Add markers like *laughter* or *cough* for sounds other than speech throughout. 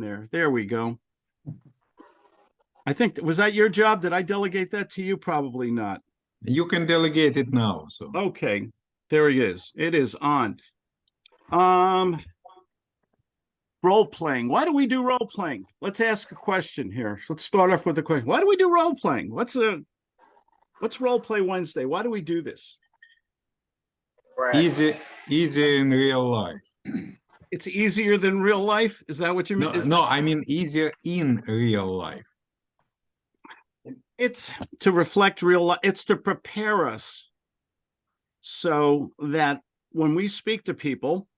there. There we go. I think, was that your job? Did I delegate that to you? Probably not. You can delegate it now, so. Okay, there he is. It is on. Um, role playing. Why do we do role playing? Let's ask a question here. Let's start off with a question. Why do we do role playing? What's a what's role play Wednesday? Why do we do this? Easy, easy in real life. It's easier than real life. Is that what you No, mean? no, I mean easier in real life. It's to reflect real life. It's to prepare us so that when we speak to people,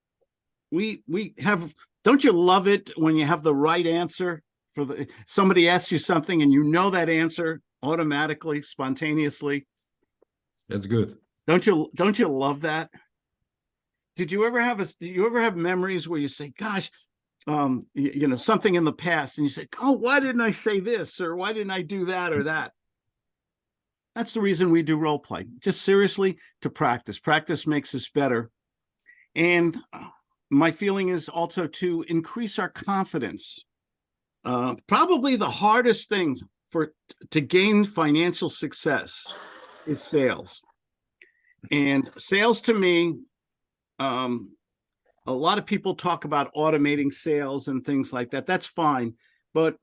we we have. Don't you love it when you have the right answer for the somebody asks you something and you know that answer automatically, spontaneously? That's good. Don't you don't you love that? Did you ever have a did you ever have memories where you say, gosh, um, you, you know, something in the past and you say, oh, why didn't I say this? Or why didn't I do that or that? That's the reason we do role play. Just seriously to practice. Practice makes us better. And uh, my feeling is also to increase our confidence. Uh, probably the hardest thing for to gain financial success is sales. And sales to me, um, a lot of people talk about automating sales and things like that. That's fine. But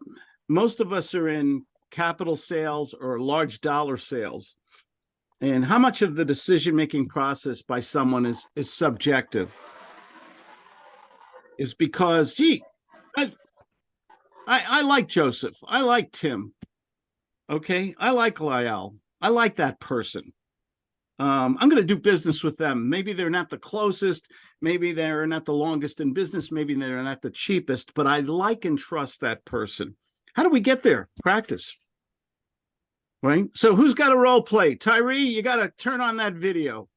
most of us are in capital sales or large dollar sales. And how much of the decision-making process by someone is, is subjective? Is because, gee, I, I, I like Joseph. I like Tim. Okay. I like Lyle. I like that person um, I'm going to do business with them. Maybe they're not the closest, maybe they're not the longest in business, maybe they're not the cheapest, but I like and trust that person. How do we get there? Practice. Right? So who's got a role play? Tyree, you got to turn on that video.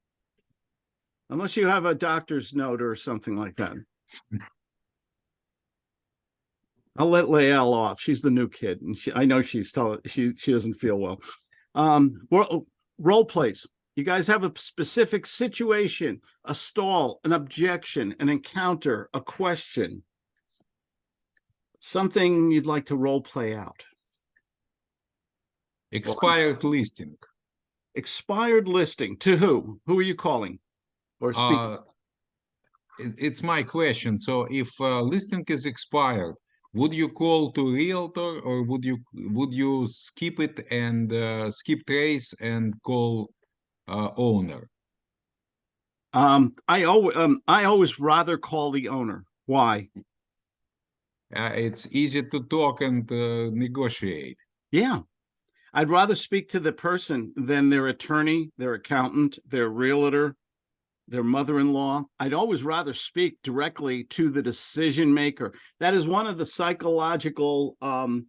Unless you have a doctor's note or something like that. I'll let Lael off. She's the new kid, and she, I know she's telling she she doesn't feel well. Um, role, role plays. You guys have a specific situation, a stall, an objection, an encounter, a question, something you'd like to role play out. Expired listing. Expired listing to who? Who are you calling? Or speaking? Uh, it's my question. So if uh, listing is expired, would you call to realtor or would you would you skip it and uh, skip trace and call uh, owner? um, I always um, I always rather call the owner. Why? Uh, it's easy to talk and uh, negotiate. Yeah. I'd rather speak to the person than their attorney, their accountant, their realtor, their mother-in-law. I'd always rather speak directly to the decision maker. That is one of the psychological um,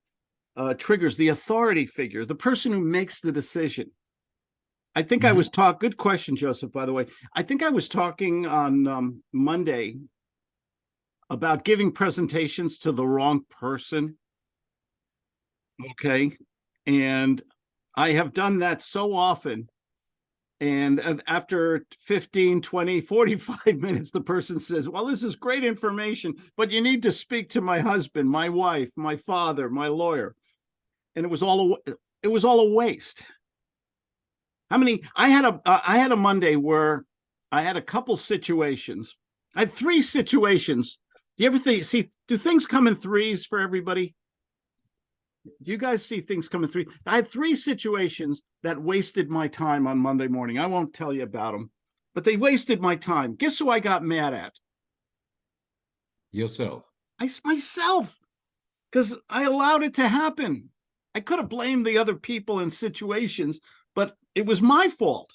uh, triggers, the authority figure, the person who makes the decision. I think I Mhm. was talk. Good question, Joseph. By the way, I think I was talking on um, Monday about giving presentations to the wrong person. Okay, and I have done that so often. And after 15, 20, 45 *laughs* minutes, the person says, well, this is great information, but you need to speak to my husband, my wife, my father, my lawyer. And it was all, a it was all a waste. How many, I had a, uh, I had a Monday where I had a couple situations. I had three situations. Do you ever think, see, do things come in threes for everybody? Do you guys see things coming through? I had three situations that wasted my time on Monday morning. I won't tell you about them, but they wasted my time. Guess who I got mad at? Yourself. I myself, because I allowed it to happen. I could have blamed the other people in situations, but it was my fault.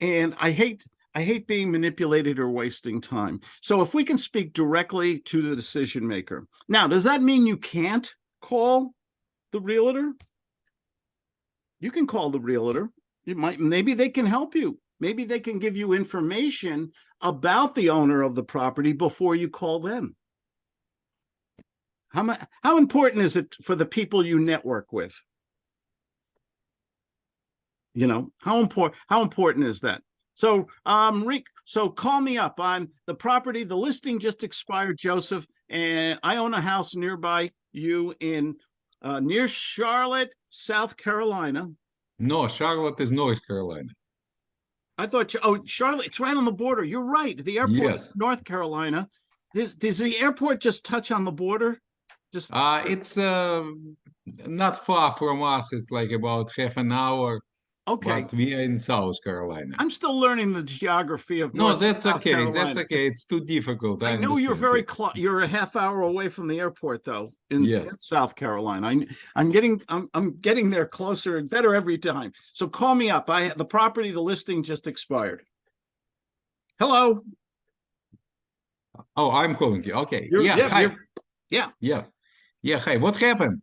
And I hate I hate being manipulated or wasting time. So if we can speak directly to the decision maker. Now, does that mean you can't call the realtor? You can call the realtor. You might maybe they can help you. Maybe they can give you information about the owner of the property before you call them. How how important is it for the people you network with? You know, how important how important is that? So um Rick, so call me up. I'm the property, the listing just expired, Joseph, and I own a house nearby you in uh, near Charlotte, South Carolina. No, Charlotte is North Carolina. I thought, you- oh, Charlotte, it's right on the border. You're right. The airport, Yes. is North Carolina. Does, does the airport just touch on the border? Just, Uh, it's uh, not far from us. It's like about half an hour, okay. but we are in South Carolina. I'm still learning the geography of. No, North that's South okay. That's okay. It's too difficult. I, I know you're very close. You're a half hour away from the airport, though, in, in South Carolina. I, I'm getting, I'm, I'm getting there closer and better every time. So call me up. I, the property, the listing just expired. Hello. Oh, I'm calling you. Okay. You're- yeah. yeah, Hi. yeah. Yes. Yeah. Hi. What happened?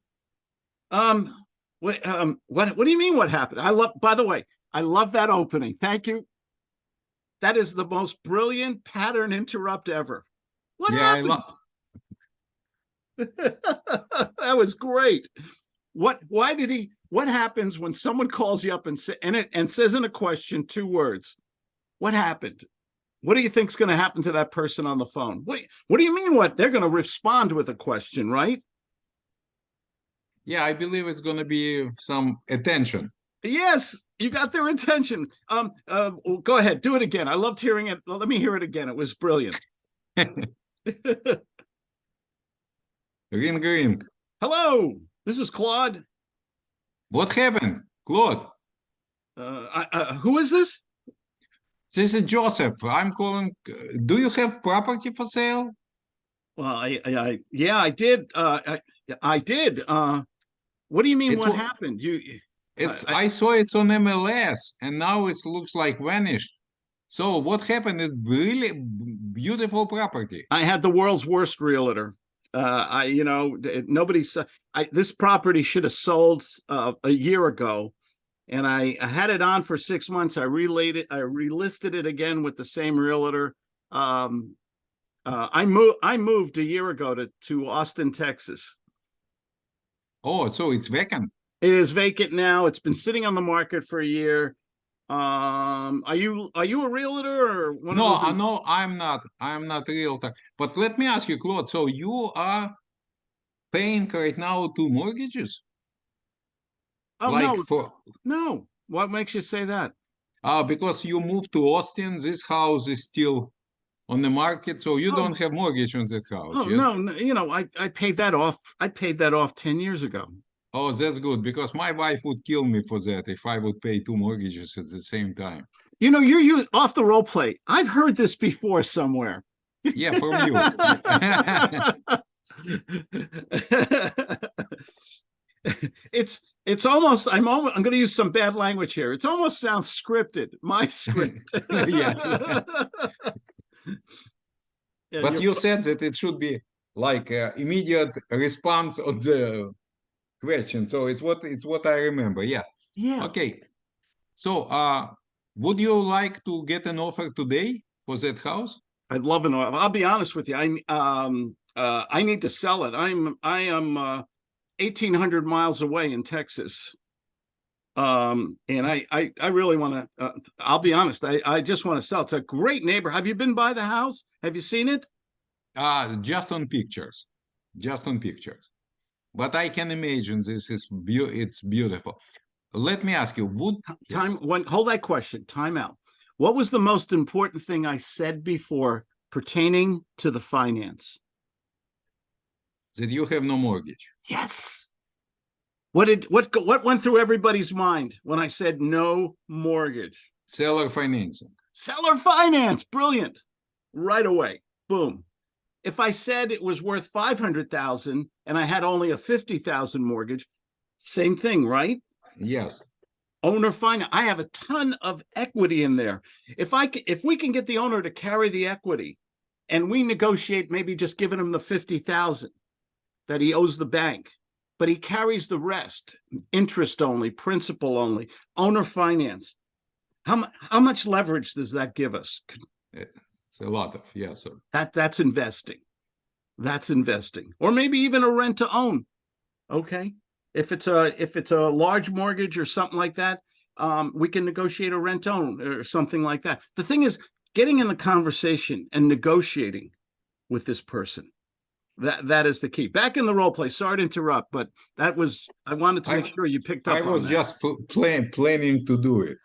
Um, what, um, what, what do you mean? What happened? I love, by the way, I love that opening. Thank you. That is the most brilliant pattern interrupt ever. What yeah, I happened? love. *laughs* that was great. What? Why did he? What happens when someone calls you up and say and it and says in a question two words? What happened? What do you think's going to happen to that person on the phone? What? What do you mean? What? They're going to respond with a question, right? Yeah, I believe it's gonna be some attention. Yes, you got their attention. Um, uh, go ahead, do it again. I loved hearing it. Well, let me hear it again. It was brilliant. *laughs* *laughs* Ring, ring. Hello, this is Claude. What happened, Claude? Uh, I, uh, who is this? This is Joseph. I'm calling. Do you have property for sale? Well, I, I, I yeah, I did. Uh, I, I did. Uh, what do you mean? It's what happened? You, It's. I- I, saw it on MLS, and now it looks like vanished. So what happened is really beautiful property. I had the world's worst realtor. Uh, I, you know, nobody I. This property should have sold uh, a year ago, and I, I had it on for six months. I relayed it. I relisted it again with the same realtor. Um, uh, I moved. I moved a year ago to to Austin, Texas. Oh, so it's vacant. It is vacant now. It's been sitting on the market for a year. Um, are you are you a realtor or one No, those I no, I'm not. I'm not a realtor. But let me ask you, Claude. So you are paying right now two mortgages, Oh like no, for no. What makes you say that? uh because you moved to Austin. This house is still on the market, so you Oh. don't have mortgage on that house. Oh yes? no, no, you know, I I paid that off. I paid that off ten years ago. Oh, that's good because my wife would kill me for that if I would pay two mortgages at the same time. You know, you're you off the role play. I've heard this before somewhere. Yeah, from you. *laughs* it's it's almost I'm almost I'm going to use some bad language here. It's almost sounds scripted. My script. *laughs* Yeah. *laughs* Yeah, But you're- you said that it should be like uh, immediate response on the question. So it's what it's what I remember. Yeah. yeah. Okay. So uh would you like to get an offer today for that house? I'd love an. Offer. I'll be honest with you. I um uh I need to sell it. I'm I am uh eighteen hundred miles away in Texas. Um and I I I really want to. Uh, I'll be honest. I I just want to sell. It's a great neighbor. Have you been by the house? Have you seen it? Uh just on pictures. Just on pictures. But I can imagine this is beau it's beautiful. Let me ask you, would yes. Time when hold that question. Time out. What was the most important thing I said before pertaining to the finance? that you have no mortgage? Yes. What did what what went through everybody's mind when I said no mortgage? Seller financing. Seller finance, brilliant. Right away. Boom. If I said it was worth 500,000 and I had only a 50,000 mortgage, same thing, right? Yes. Owner finance. I have a ton of equity in there. If I if we can get the owner to carry the equity and we negotiate maybe just giving him the 50,000 that he owes the bank, but he carries the rest, interest only, principal only, owner finance. How how much leverage does that give us? It's a lot of, yeah, so That that's investing. That's investing. Or maybe even a rent to own. Okay. If it's a if it's a large mortgage or something like that, um, we can negotiate a rent own or something like that. The thing is, getting in the conversation and negotiating with this person. That that is the key. Back in the role play. Sorry to interrupt, but that was I wanted to I- make sure you picked up I was just pl- plan, planning to do it.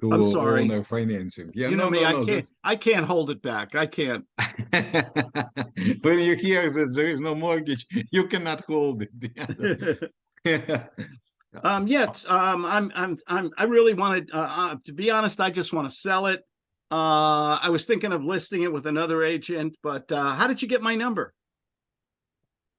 To I'm sorry. owner financing. Yeah, you know no, me, no, I no. can't I can't hold it back. I can't. *laughs* When you hear that there is no mortgage, you cannot hold it. *laughs* Yeah. *laughs* um yes, um I'm I'm I'm I really wanted uh, uh to be honest, I just want to sell it. Uh I was thinking of listing it with another agent, but uh how did you get my number?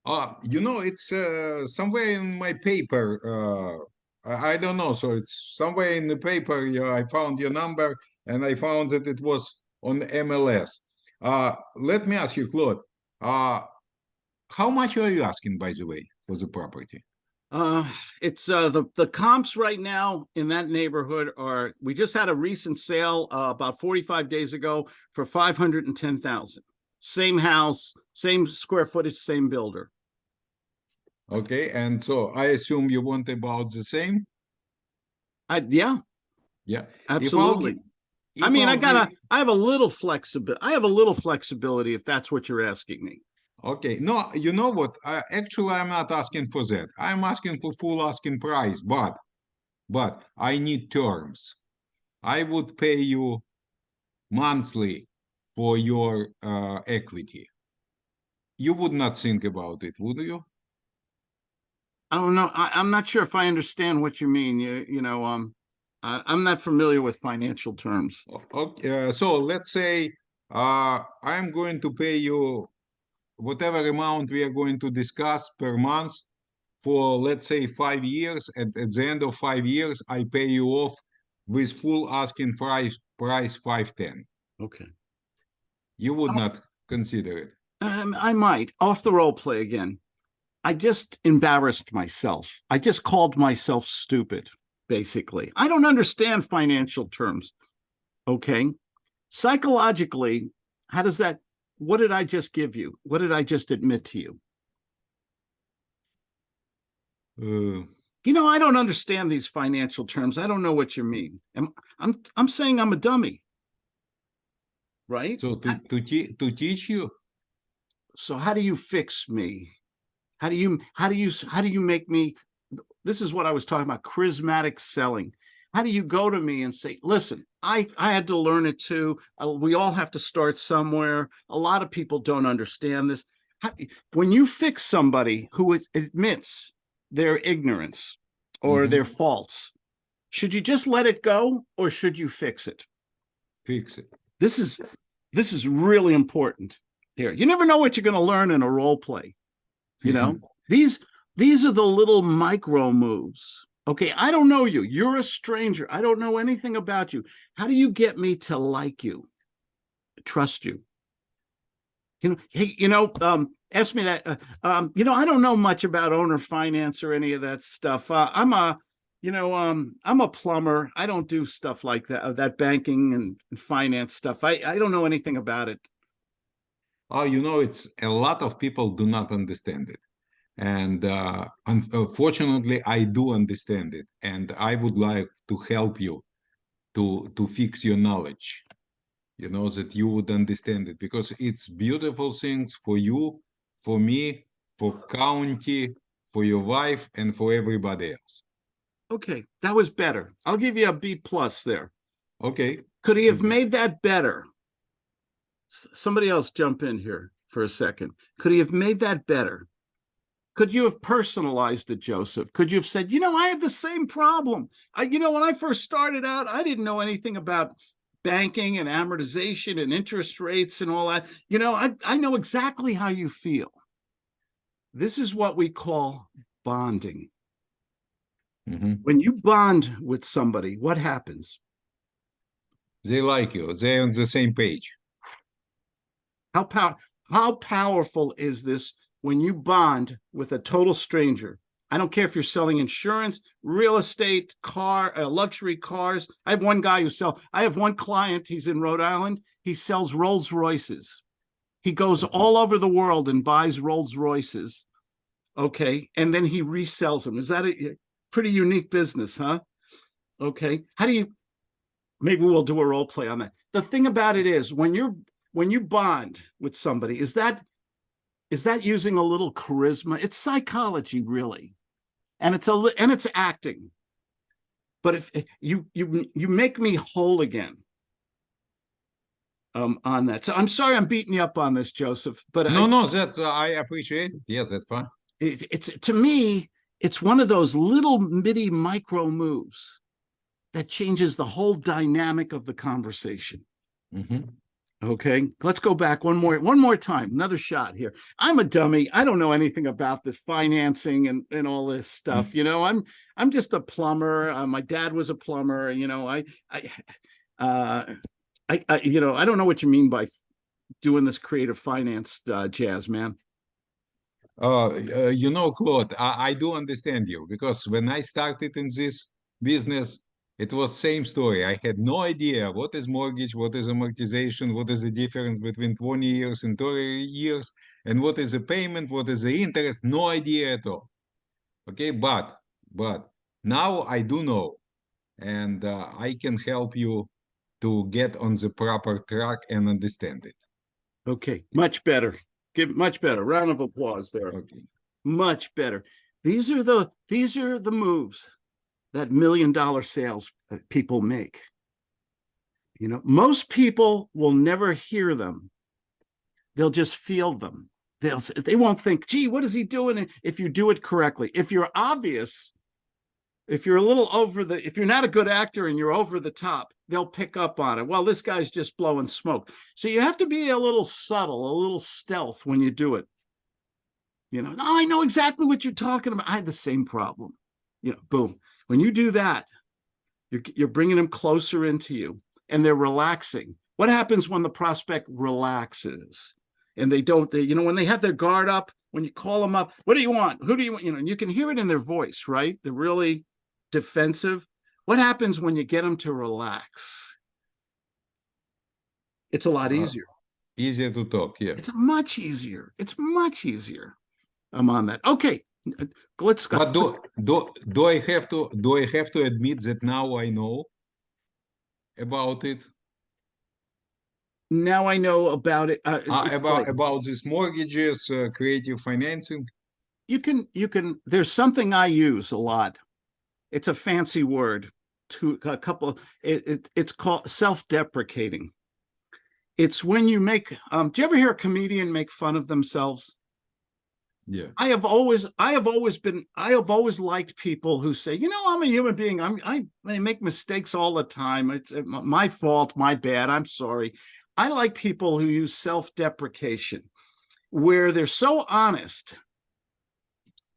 Uh, you know, it's uh, somewhere in my paper. Uh, I, I don't know. So it's somewhere in the paper. Yeah, I found your number and I found that it was on MLS. Uh, let me ask you, Claude. Uh, how much are you asking, by the way, for the property? Uh, it's uh the the comps right now in that neighborhood are we just had a recent sale uh, about 45 days ago for 510,000. Same house, same square footage, same builder. Okay, and so I assume you want about the same. I yeah, Yeah. absolutely. I if mean, I gotta I have a little flexibility. I have a little flexibility if that's what you're asking me. Okay, no, you know what? Uh, actually, I'm not asking for that. I'm asking for full asking price, but, but I need terms. I would pay you monthly for your uh, equity. You would not think about it, would you? I don't know. I, I'm not sure if I understand what you mean. You you know, um, I, I'm not familiar with financial terms. Okay, uh, so let's say uh, I'm going to pay you whatever amount we are going to discuss per month for, let's say, five years. At, at the end of five years, I pay you off with full asking price, price 510. Okay. You would not consider it. Um, I might off the role play again. I just embarrassed myself. I just called myself stupid, basically. I don't understand financial terms. Okay. Psychologically, how does that, what did I just give you? What did I just admit to you? Uh, You know, I don't understand these financial terms. I don't know what you mean. I'm, I'm, I'm saying I'm a dummy. Right? so to, to, to teach you, so how do you fix me? How do you how do you how do you make me this is what i was talking about charismatic selling. How do you go to me and say listen i i had to learn it too. Uh, we all have to start somewhere. A lot of people don't understand this. How, when you fix somebody who admits their ignorance or Mhm. their faults should you just let it go or should you fix it? Fix it. This is this is really important here. You never know what you're going to learn in a role play you know? These these are the little micro moves. Okay i don't know you. You're a stranger. I don't know anything about you. How do you get me to like you? Trust you? You know hey you know um ask me that uh, um you know i don't know much about owner finance or any of that stuff. Uh, i'm a you know um i'm a plumber i don't do stuff like that uh, that banking and and finance stuff i i don't know anything about it Oh, you know, it's a lot of people do not understand it. And uh, unfortunately, I do understand it. And I would like to help you to, to fix your knowledge, you know, that you would understand it because it's beautiful things for you, for me, for county, for your wife, and for everybody else. Okay that was better i'll give you a b plus there Okay. Could he have Mhm. made that better? S- Somebody else jump in here for a second. Could he have made that better? Could you have personalized it, Joseph? Could you have said, you know, I have the same problem. I, you know, when I first started out, I didn't know anything about banking and amortization and interest rates and all that. You know, I, I know exactly how you feel. This is what we call bonding. Mhm. When you bond with somebody, what happens? They like you. They're on the same page. How pow how powerful is this when you bond with a total stranger? I don't care if you're selling insurance, real estate, car, uh, luxury cars. I have one guy who sell. I have one client. He's in Rhode Island. He sells Rolls Royces. He goes all over the world and buys Rolls Royces. Okay, and then he resells them. Is that a pretty unique business, huh? Okay. How do you maybe we'll do a role play on that. The thing about it is when you're when you bond with somebody, is that is that using a little charisma? It's psychology, really, and it's a and it's acting. But if if you you you make me whole again um on that. So I'm sorry I'm beating you up on this, Joseph, but I- No, no, that's, uh, I appreciate it. Yes, that's fine. it, it's to me it's one of those little bitty micro moves that changes the whole dynamic of the conversation. Mhm. okay let's go back one more one more time another shot here. I'm a dummy. I don't know anything about this financing and and all this stuff you know? I'm i'm just a plumber. Uh, my dad was a plumber you know? I i uh I, I you know i don't know what you mean by doing this creative finance uh, jazz man Uh, uh, you know, Claude, I, I do understand you because when I started in this business, it was same story. I had no idea what is mortgage, what is amortization, what is the difference between 20 years and 30 years, and what is the payment, what is the interest, no idea at all. Okay, but but now I do know, and uh, I can help you to get on the proper track and understand it. Okay, much better. Give much better. Round of applause there. Okay. Much better. These are the these are the moves that million dollar sales uh, people make. You know, most people will never hear them. They'll just feel them. They'll they won't think, gee, what is he doing if you do it correctly? If you're obvious, if you're a little over the if you're not a good actor and you're over the top, they'll pick up on it. Well, this guy's just blowing smoke. So you have to be a little subtle, a little stealth when you do it. You know, no, I know exactly what you're talking about. I had the same problem. You know, boom. When you do that, you're you're bringing them closer into you, and they're relaxing. What happens when the prospect relaxes, and they don't? They, you know, when they have their guard up, when you call them up, what do you want? Who do you want? You know, and you can hear it in their voice, right? They're really defensive. What happens when you get them to relax? It's a lot Uh, easier. Easier to talk, yeah. It's much easier. It's much easier. I'm on that. Okay, uh, let's go. But do, let's- do, do I have to, do I have to admit that now I know about it? Now I know about it. Uh, Uh, about, like- about these mortgages, uh, creative financing? you can you can. There's something I use a lot. It's a fancy word. To a couple. It, it it's called self-deprecating. It's when you make. Um, do you ever hear a comedian make fun of themselves? Yeah. I have always, I have always been, I have always liked people who say, you know, I'm a human being. I'm, I, I make mistakes all the time. It's uh, my fault, my bad. I'm sorry. I like people who use self-deprecation, where they're so honest,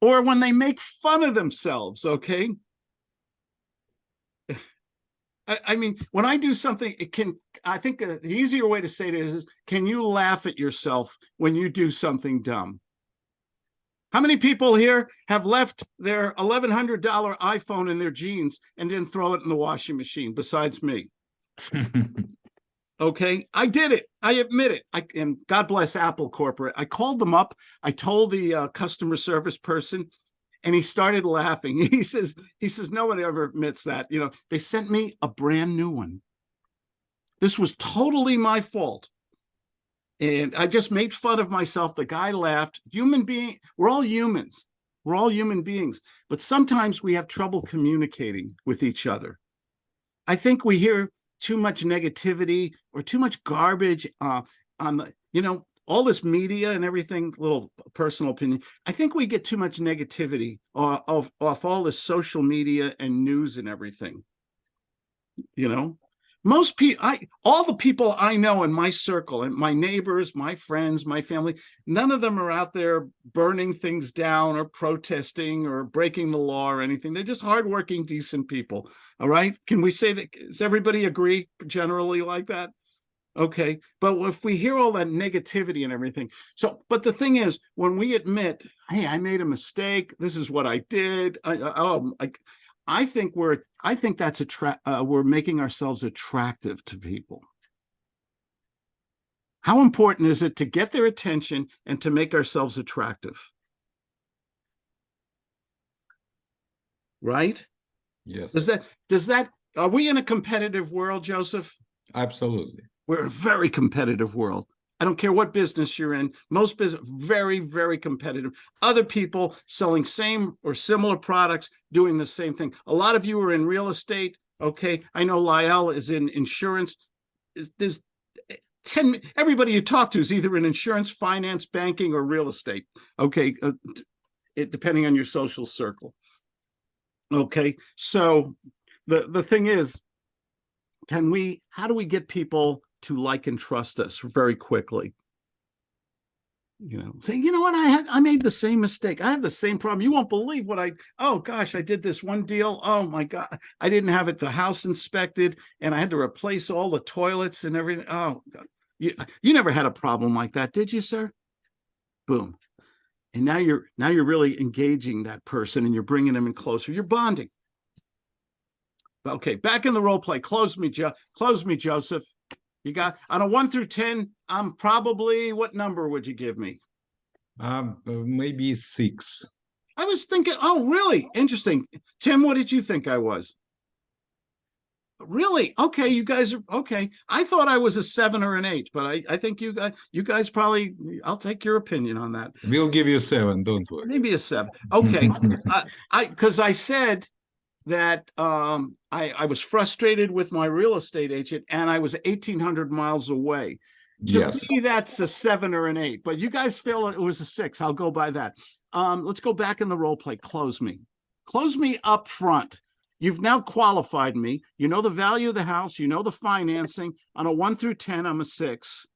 or when they make fun of themselves. Okay. I, I mean, when I do something, it can. I think uh, the easier way to say it is, can you laugh at yourself when you do something dumb? How many people here have left their $1,100 iPhone in their jeans and didn't throw it in the washing machine besides me? *laughs* Okay, I did it. I admit it. I and God bless Apple Corporate. I called them up. I told the uh, customer service person, and he started laughing. *laughs* He says, "He says nobody ever admits that. You know, they sent me a brand new one. This was totally my fault." And I just made fun of myself. The guy laughed. Human being, we're all humans. We're all human beings, but sometimes we have trouble communicating with each other. I think we hear too much negativity or too much garbage uh, on the, you know, all this media and everything, little personal opinion. I think we get too much negativity uh, of, off all this social media and news and everything. You know, most people, I, all the people I know in my circle and my neighbors, my friends, my family, none of them are out there burning things down or protesting or breaking the law or anything. They're just hardworking, decent people. All right. Can we say that? Does everybody agree generally like that? Okay. But if we hear all that negativity and everything, so, but the thing is, when we admit, hey, I made a mistake, this is what I did. I, oh, I, I think we're, I think that's a tra- uh, we're making ourselves attractive to people. How important is it to get their attention and to make ourselves attractive? Right? Yes. Does that, does that, are we in a competitive world, Joseph? Absolutely. We're a very competitive world. I don't care what business you're in. Most business very, very competitive. Other people selling same or similar products, doing the same thing. A lot of you are in real estate. Okay, I know Lyle is in insurance. There's eh, ten. Everybody you talk to is either in insurance, finance, banking, or real estate. Okay, uh, it depending on your social circle. Okay, so the the thing is, can we? How do we get people? To like and trust us very quickly. You know, say, you know what, I had I made the same mistake. I had the same problem. You won't believe what I oh gosh, I did this one deal. Oh my god, I didn't have it the house inspected and I had to replace all the toilets and everything. Oh god. You you never had a problem like that, did you, sir? Boom. And now you're now you're really engaging that person and you're bringing them in closer. You're bonding. Okay, back in the role play. Close me, Joe. Close me, Joseph. You got on a one through ten. I'm probably what number would you give me? Um, maybe six. I was thinking, oh, really interesting. Tim, what did you think I was? Really? Okay, you guys are okay. I thought I was a seven or an eight, but I, I think you guys, you guys probably. I'll take your opinion on that. We'll give you a seven. Don't worry. Maybe a seven. Okay, *laughs* I, I because I said that um I I was frustrated with my real estate agent and I was eighteen hundred miles away. To yes. me, that's a seven or an eight, but you guys feel it was a six. I'll go by that. Um, let's go back in the role play. Close me. Close me up front. You've now qualified me. You know the value of the house. You know the financing. On a one through 10, I'm a six.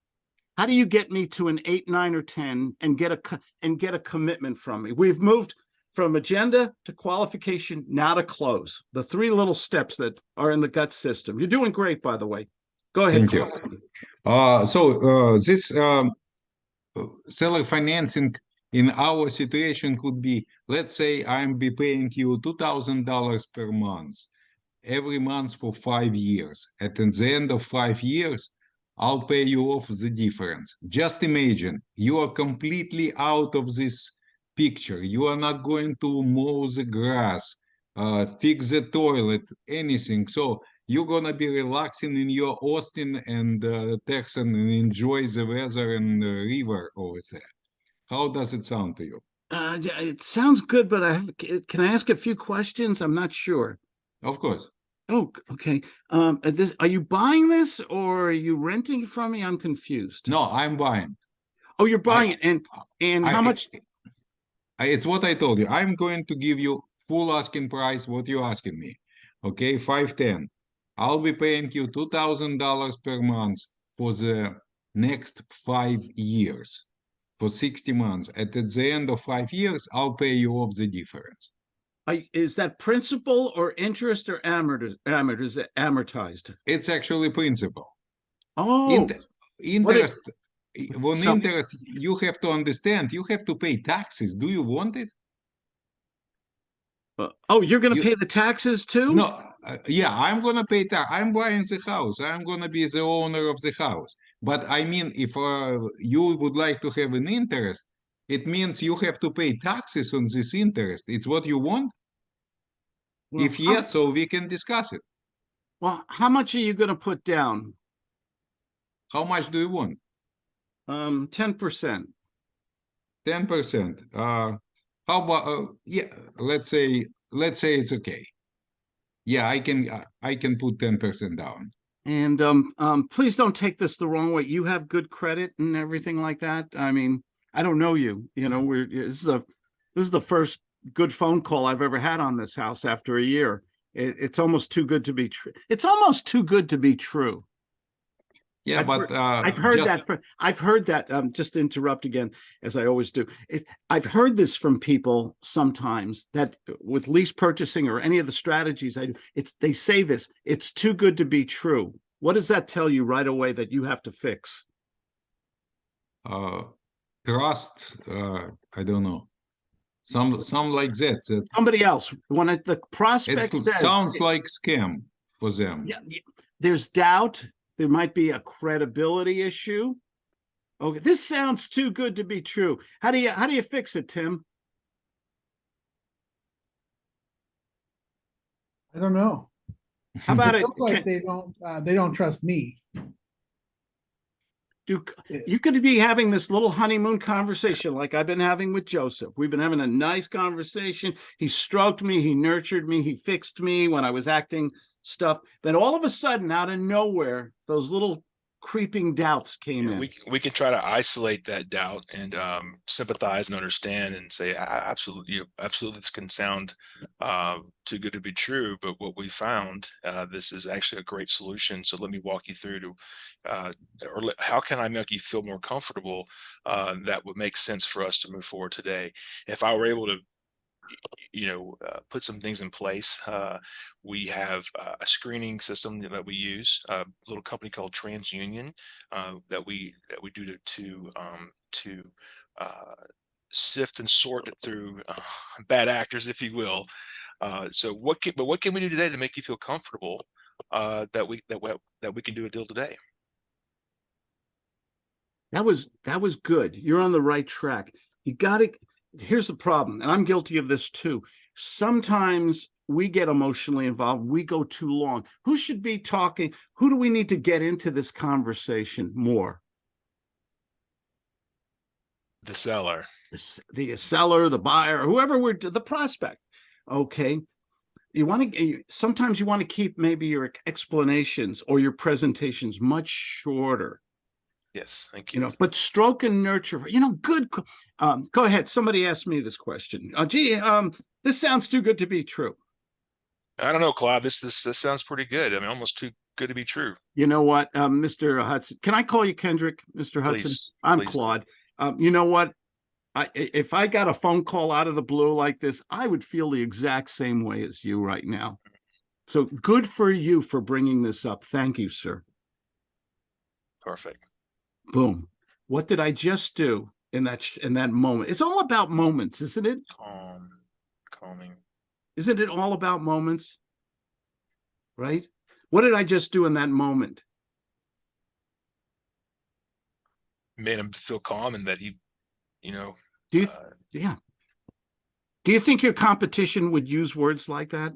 How do you get me to an eight, nine, or 10 and get a and get a commitment from me? We've moved from agenda to qualification, now to close. The three little steps that are in the gut system. You're doing great, by the way. Go ahead. Thank you. Uh, so uh, this um, uh, seller financing in our situation could be, let's say I'm be paying you two thousand dollars per month, every month for five years. At the end of five years, I'll pay you off the difference. Just imagine you are completely out of this picture. You are not going to mow the grass, uh, fix the toilet, anything. So you're gonna be relaxing in your Austin and uh, Texan and enjoy the weather and the river over there. How does it sound to you? Uh, it sounds good, but I have, can I ask a few questions? I'm not sure. Of course. Oh, okay. Um, uh, this, are you buying this or are you renting from me? I'm confused. No, I'm buying. Oh, you're buying it and, and I- how much? I- It's what I told you. I'm going to give you full asking price what you're asking me. Okay, five ten. I'll be paying you two thousand dollars per month for the next five years. For sixty months. At the end of five years, I'll pay you off the difference. I, is that principal or interest or amortiz, amortiz, amortized? It's actually principal. Oh, Int- interest, on So- interest, you have to understand, you have to pay taxes. Do you want it? uh, oh, you're gonna you- pay the taxes too? No, uh, yeah, I'm gonna pay tax. I'm buying the house. I'm gonna be the owner of the house. But I mean, if uh, you would like to have an interest, it means you have to pay taxes on this interest. It's what you want? Well, If how- yes, so we can discuss it. Well, how much are you gonna put down? How much do you want? Um, ten percent. Ten percent. Uh, how about, uh, yeah, let's say, let's say it's okay. Yeah, I can, uh, I can put ten percent down. And um, um, please don't take this the wrong way. You have good credit and everything like that. I mean, I don't know you. You know, we're this is a this is the first good phone call I've ever had on this house after a year. It, it's almost too good to be true. It's almost too good to be true. Yeah, I've but, uh. I've heard just- that. I've heard that. Um, just to interrupt again, as I always do. It, I've heard this from people sometimes that with lease purchasing or any of the strategies I do, it's they say this. It's too good to be true. What does that tell you right away that you have to fix? uh trust uh i don't know some some like that that Somebody else. When it, the it prospect says, sounds like scam for them yeah, yeah, there's doubt. There might be a credibility issue. Okay, this sounds too good to be true. How do you how do you fix it, Tim? I don't know. How about it? Looks like Can- they don't, uh, they don't trust me. Do, you could be having this little honeymoon conversation like I've been having with Joseph. We've been having a nice conversation. He stroked me, he nurtured me, he fixed me when I was acting stuff. Then all of a sudden, out of nowhere, those little creeping doubts came Yeah, in. we we can try to isolate that doubt and um, sympathize and understand and say "A- a- absolutely absolutely this can sound uh, too good to be true but what we found uh, this is actually a great solution so let me walk you through to uh, or let, how can I make you feel more comfortable uh, that would make sense for us to move forward today if I were able to you know, uh, put some things in place. Uh, we have uh, a screening system that we use, a little company called TransUnion uh, that we that we do to to um, to uh, sift and sort through uh, *laughs* bad actors, if you will. Uh, so what can but what can we do today to make you feel comfortable uh, that we that we, that we can do a deal today? That was that was good. You're on the right track. You got to here's the problem, and I'm guilty of this too. Sometimes we get emotionally involved, we go too long. Who should be talking? Who do we need to get into this conversation more? The seller. The The seller, the buyer, whoever we're the prospect. Okay. You want to sometimes you want to keep maybe your explanations or your presentations much shorter Yes, thank you you. know but stroke and nurture you know good um go ahead somebody asked me this question uh, gee um this sounds too good to be true I don't know, Claude. This this this sounds pretty good. I mean, almost too good to be true. you know what um mr hudson can i call you kendrick mr hudson Please, i'm please claude um you know what I, i- if I got a phone call out of the blue like this, I would feel the exact same way as you right now. So good for you for bringing this up. Thank you, sir. Perfect. Boom. What did I just do in that in that moment? It's all about moments, isn't it? Calm, calming. Isn't it all about moments? Right? What did I just do in that moment? Made him feel calm and that he, you know, Do you, uh, yeah. Do you think your competition would use words like that?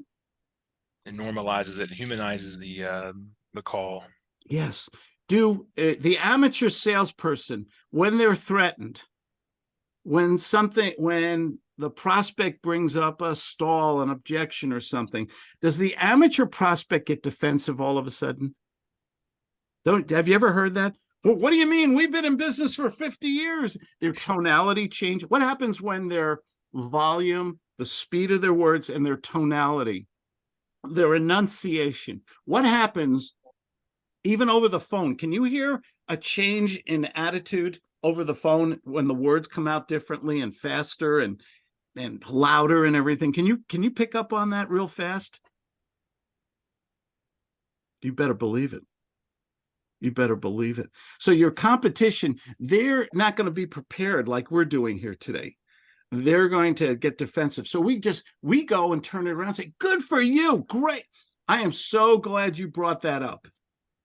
it normalizes it, humanizes the uh, the call. Yes. Do uh, the amateur salesperson, when they're threatened, when something, when the prospect brings up a stall, an objection or something, does the amateur prospect get defensive all of a sudden? Don't, have you ever heard that? Well, what do you mean? We've been in business for 50 years. Their tonality change. What happens when their volume, the speed of their words and their tonality, their enunciation, what happens even over the phone? Can you hear a change in attitude over the phone when the words come out differently and faster and and louder and everything? Can you can you pick up on that real fast? You better believe it. You better believe it. So your competition, they're not going to be prepared like we're doing here today. They're going to get defensive. So we just we go and turn it around and say, good for you. Great. I am so glad you brought that up.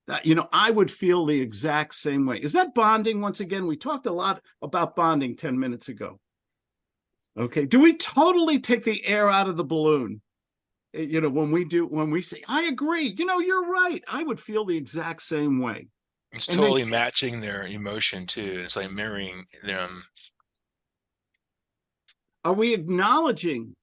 That you know, I would feel the exact same way. Is that bonding? Once again, we talked a lot about bonding 10 minutes ago. Okay. Do we totally take the air out of the balloon? Uh, You know, when we do, when we say, I agree, you know, you're right. I would feel the exact same way. It's And they- totally matching their emotion too. It's like mirroring them. Are we acknowledging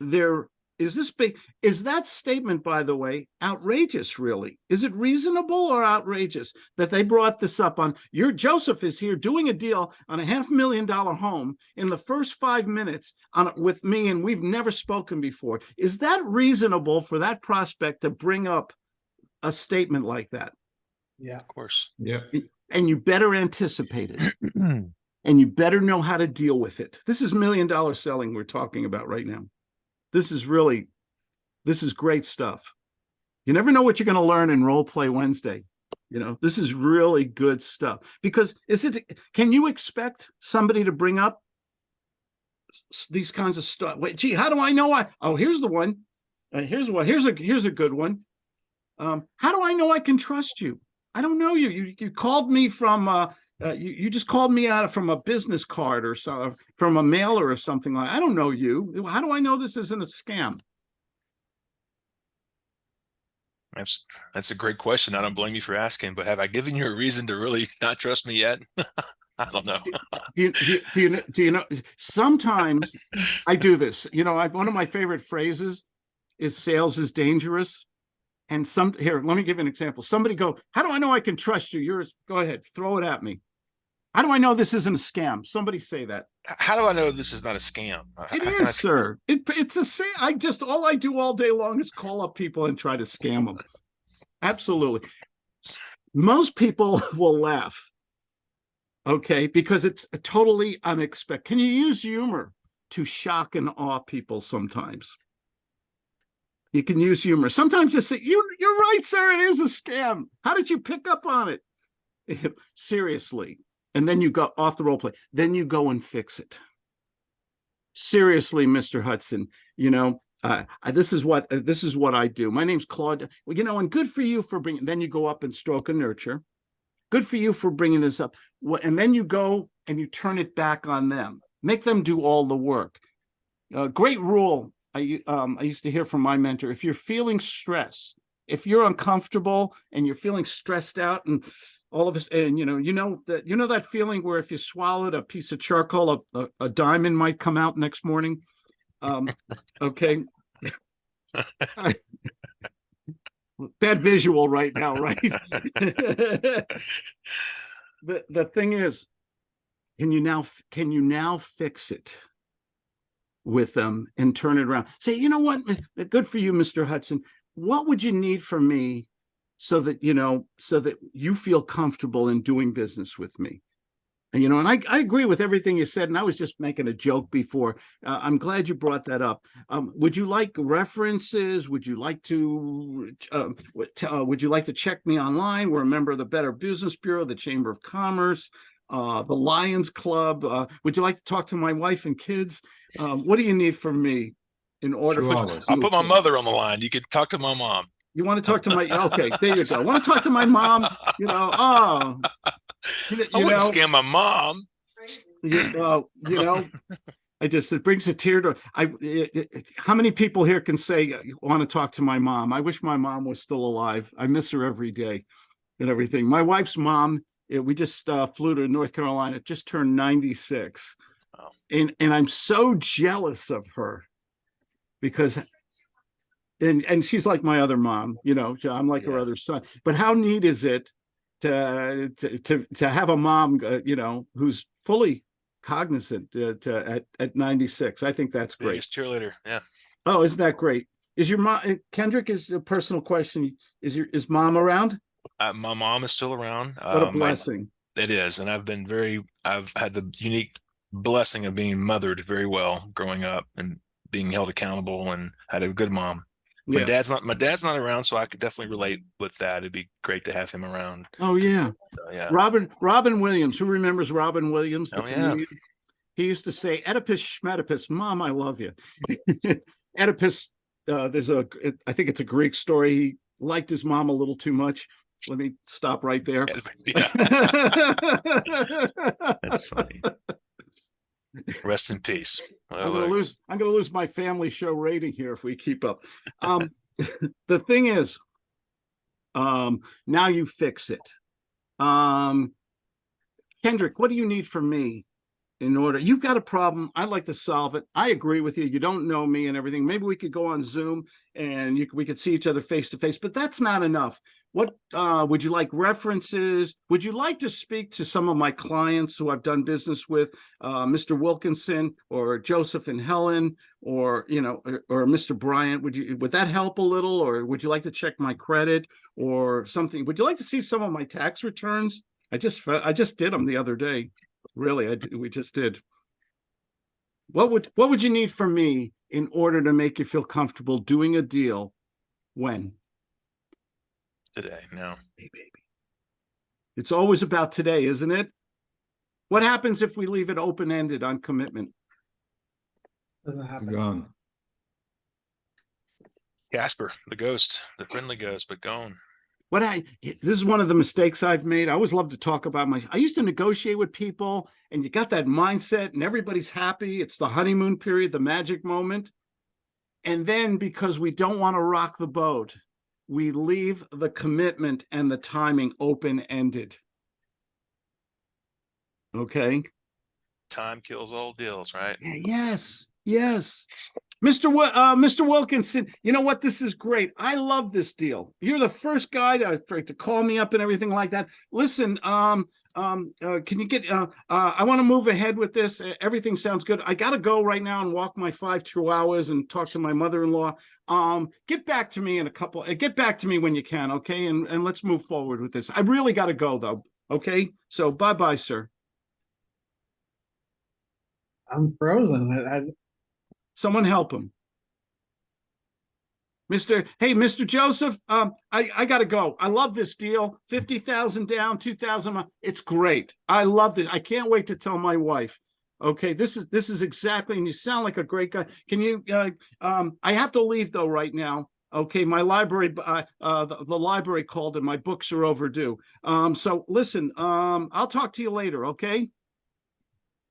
their, is this big, is that statement, by the way, outrageous, really? Is it reasonable or outrageous that they brought this up on, your Joseph is here doing a deal on a half million dollar home in the first five minutes on, with me, and we've never spoken before. Is that reasonable for that prospect to bring up a statement like that? Yeah. Of course. Yeah. And you better anticipate it. *clears throat* and you better know how to deal with it. This is million dollar selling we're talking about right now. This is really, this is great stuff. You never know what you're going to learn in Role Play Wednesday. You know, this is really good stuff because is it, can you expect somebody to bring up these kinds of stuff? Wait, gee, how do I know I, oh, here's the one. Uh, here's one. Here's a, here's a good one. Um, how do I know I can trust you? I don't know you. You, you called me from, uh, uh, you, you just called me out from a business card or so from a mailer or something like I don't know you. How do I know this isn't a scam? That's, that's a great question. I don't blame you for asking, but have I given you a reason to really not trust me yet? *laughs* I don't know. Do you, do you, do you, do you know, sometimes I do this, you know, I, one of my favorite phrases is sales is dangerous. And some, here, let me give you an example. Somebody go, how do I know I can trust you? Yours, go ahead, throw it at me. How do I know this isn't a scam? Somebody say that. How do I know this is not a scam? Uh, It how I- sir. It, it's a say, I just, all I do all day long is call up people and try to scam them. Absolutely. Most people *laughs* will laugh. Okay, because it's totally unexpected. Can you use humor to shock and awe people sometimes? You can use humor. Sometimes just say, you, you're right, sir, it is a scam. How did you pick up on it? *laughs* Seriously. And then you go off the role play. Then you go and fix it seriously, Mr. Hudson, you know, uh, this is what, uh, this is what I do. My name's Claude. Well, you know, and good for you for bringing, then you go up and stroke and nurture. Good for you for bringing this up. Wha- And then you go and you turn it back on them. Make them do all the work. Uh, great rule. I, um, I used to hear from my mentor, if you're feeling stress, if you're uncomfortable and you're feeling stressed out and all of us, and you know, you know that, you know that feeling where if you swallowed a piece of charcoal, a, a, a diamond might come out next morning? Um, okay. *laughs* Bad visual right now, right? *laughs* The, the thing is, can you now, can you now fix it? With them and turn it around? Say, you know what? Uh, Good for you, Mr. Hudson. What would you need from me? So that, you know, so that you feel comfortable in doing business with me? And you know, and I, I agree with everything you said, and I was just making a joke before. Uh, I'm glad you brought that up. Um, would you like references? Would you like to, uh, uh, would you like to check me online? We're a member of the Better Business Bureau, the Chamber of Commerce, uh, the Lions Club. Uh, would you like to talk to my wife and kids? Um, what do you need from me in order Two for? hours. I'll put my mother on the line. You can talk to my mom. You want to talk to my, *laughs* okay, there you go. Want to talk to my mom? You know, oh. *laughs* You I you wouldn't know, scam my mom. you, uh, you know, *laughs* I just, it brings a tear to, I, it- it- how many people here can say, I want to talk to my mom? I wish my mom was still alive. I miss her every day and everything. My wife's mom, yeah, we just uh, flew to North Carolina, just turned ninety-six. Wow. And, and I'm so jealous of her because and, and she's like my other mom, you know, I'm like her other son. But how neat is it to, to, to, to have a mom, uh, you know, who's fully cognizant uh, to, at, at 96. I think that's great. Biggest cheerleader. Yeah. Oh, isn't that great? Is your mom, Kendrick, is a personal question. Is your, is mom around? Uh, my mom is still around. What a my- blessing. It is, and I've been very. I've had the unique blessing of being mothered very well growing up and being held accountable, and had a good mom. My Yeah. dad's not. My dad's not around, so I could definitely relate with that. It'd be great to have him around. Oh, yeah. So, yeah. Robin, Robin Williams, who remembers Robin Williams? Oh, yeah. comedian? He used to say, Oedipus Schmedipus, mom, I love you. *laughs* Oedipus, uh, there's a, it- I think it's a Greek story. He liked his mom a little too much. Let me stop right there. *laughs* That's funny. Rest in peace. I'm gonna lose, I'm gonna lose my family show rating here if we keep up. Um, *laughs* the thing is, um, now you fix it. Um, Kendrick, what do you need from me in order? You've got a problem. I'd like to solve it. I agree with you. You don't know me and everything. Maybe we could go on Zoom and you, we could see each other face to face, but that's not enough. What, uh, would you like references? Would you like to speak to some of my clients who I've done business with? uh, Mr. Wilkinson or Joseph and Helen or, you know, or, or Mr. Bryant, would you, would that help a little? Or would you like to check my credit or something? Would you like to see some of my tax returns? I just, I just did them the other day. Really, I, we just did. What would, what would you need from me in order to make you feel comfortable doing a deal? When? Today, no. Hey, baby. It's always about today, isn't it? What happens if we leave it open-ended on commitment? Doesn't It's happen. gone. Casper, the ghost, the friendly ghost, but gone. what I this is one of the mistakes I've made. I always love to talk about my I used to negotiate with people and you got that mindset and everybody's happy. It's the honeymoon period, the magic moment. And then because we don't want to rock the boat, we leave the commitment and the timing open-ended. Okay? Time kills all deals, right? Yes, yes. Mr. Wi- uh, Mr. Wilkinson, you know what? This is great. I love this deal. You're the first guy to, to call me up and everything like that. Listen, um, um, uh, can you get, uh, uh, I want to move ahead with this. Everything sounds good. I gotta go right now and walk my five chihuahuas and talk to my mother-in-law. Um, get back to me in a couple, uh, get back to me when you can, okay? And, and let's move forward with this. I really gotta go though, okay? So bye-bye, sir. I'm frozen. I, I, Someone help him. Mr. Hey, Mr. Joseph, um, I, I gotta go. I love this deal. Fifty thousand down, two thousand. It's great. I love this. I can't wait to tell my wife. Okay, this is, this is exactly, and you sound like a great guy. Can you, uh, um, I have to leave though right now. Okay, my library, uh, uh, the, the library called and my books are overdue. Um, so listen, um, I'll talk to you later, okay?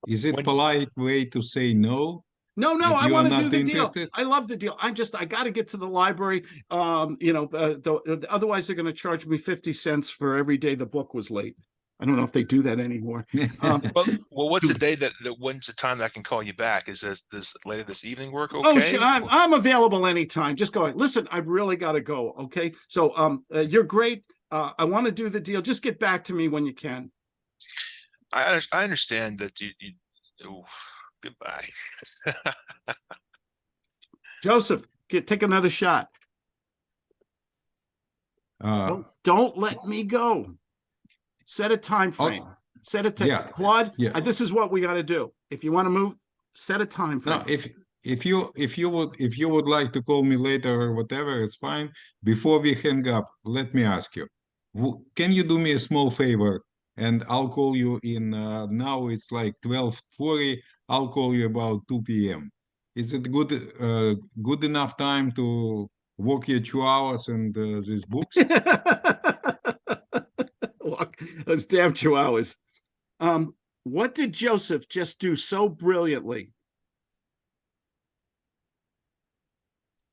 Is it When- polite way to say no? No, no, If I want to do the deal. interested? I love the deal. I just, I got to get to the library. Um, you know, uh, the, uh, otherwise they're going to charge me 50 cents for every day the book was late. I don't know if they do that anymore. Um, *laughs* Well, well, what's the day that, that when's the time that I can call you back? Is this, this later this evening work Oh, okay? sure, I'm, I'm available anytime. Just go. Listen, I've really got to go. Okay. So, um, uh, you're great. Uh, I want to do the deal. Just get back to me when you can. I, I understand that you, you, ooh, goodbye. *laughs* Joseph, get, take another shot. Uh, Don't, don't let me go. Set a time Oh, frame. Set a time. yeah, Claude, yeah. uh, this is what we got to do. If you want to move, set a time frame. No, if if you if you would if you would like to call me later or whatever, it's fine. Before we hang up, let me ask you, can you do me a small favor? And I'll call you in. Uh, now it's like twelve forty. I'll call you about two p.m. Is it good uh, good enough time to walk your two hours and uh, these books? Look, those damn chihuahuas. Um, what did Joseph just do so brilliantly?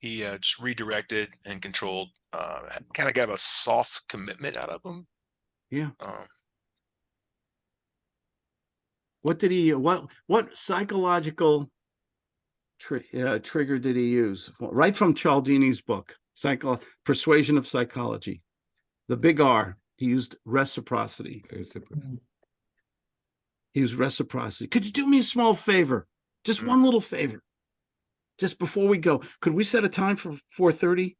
He uh, just redirected and controlled, uh, kind of got a soft commitment out of him. Yeah. Um, What did he, what, what psychological tri- uh, trigger did he use? Right from Cialdini's book, Psycho, Persuasion of Psychology. The big R, he used reciprocity. He used reciprocity. Could you do me a small favor? Just Mm. one little favor. Just before we go, could we set a time for four thirty?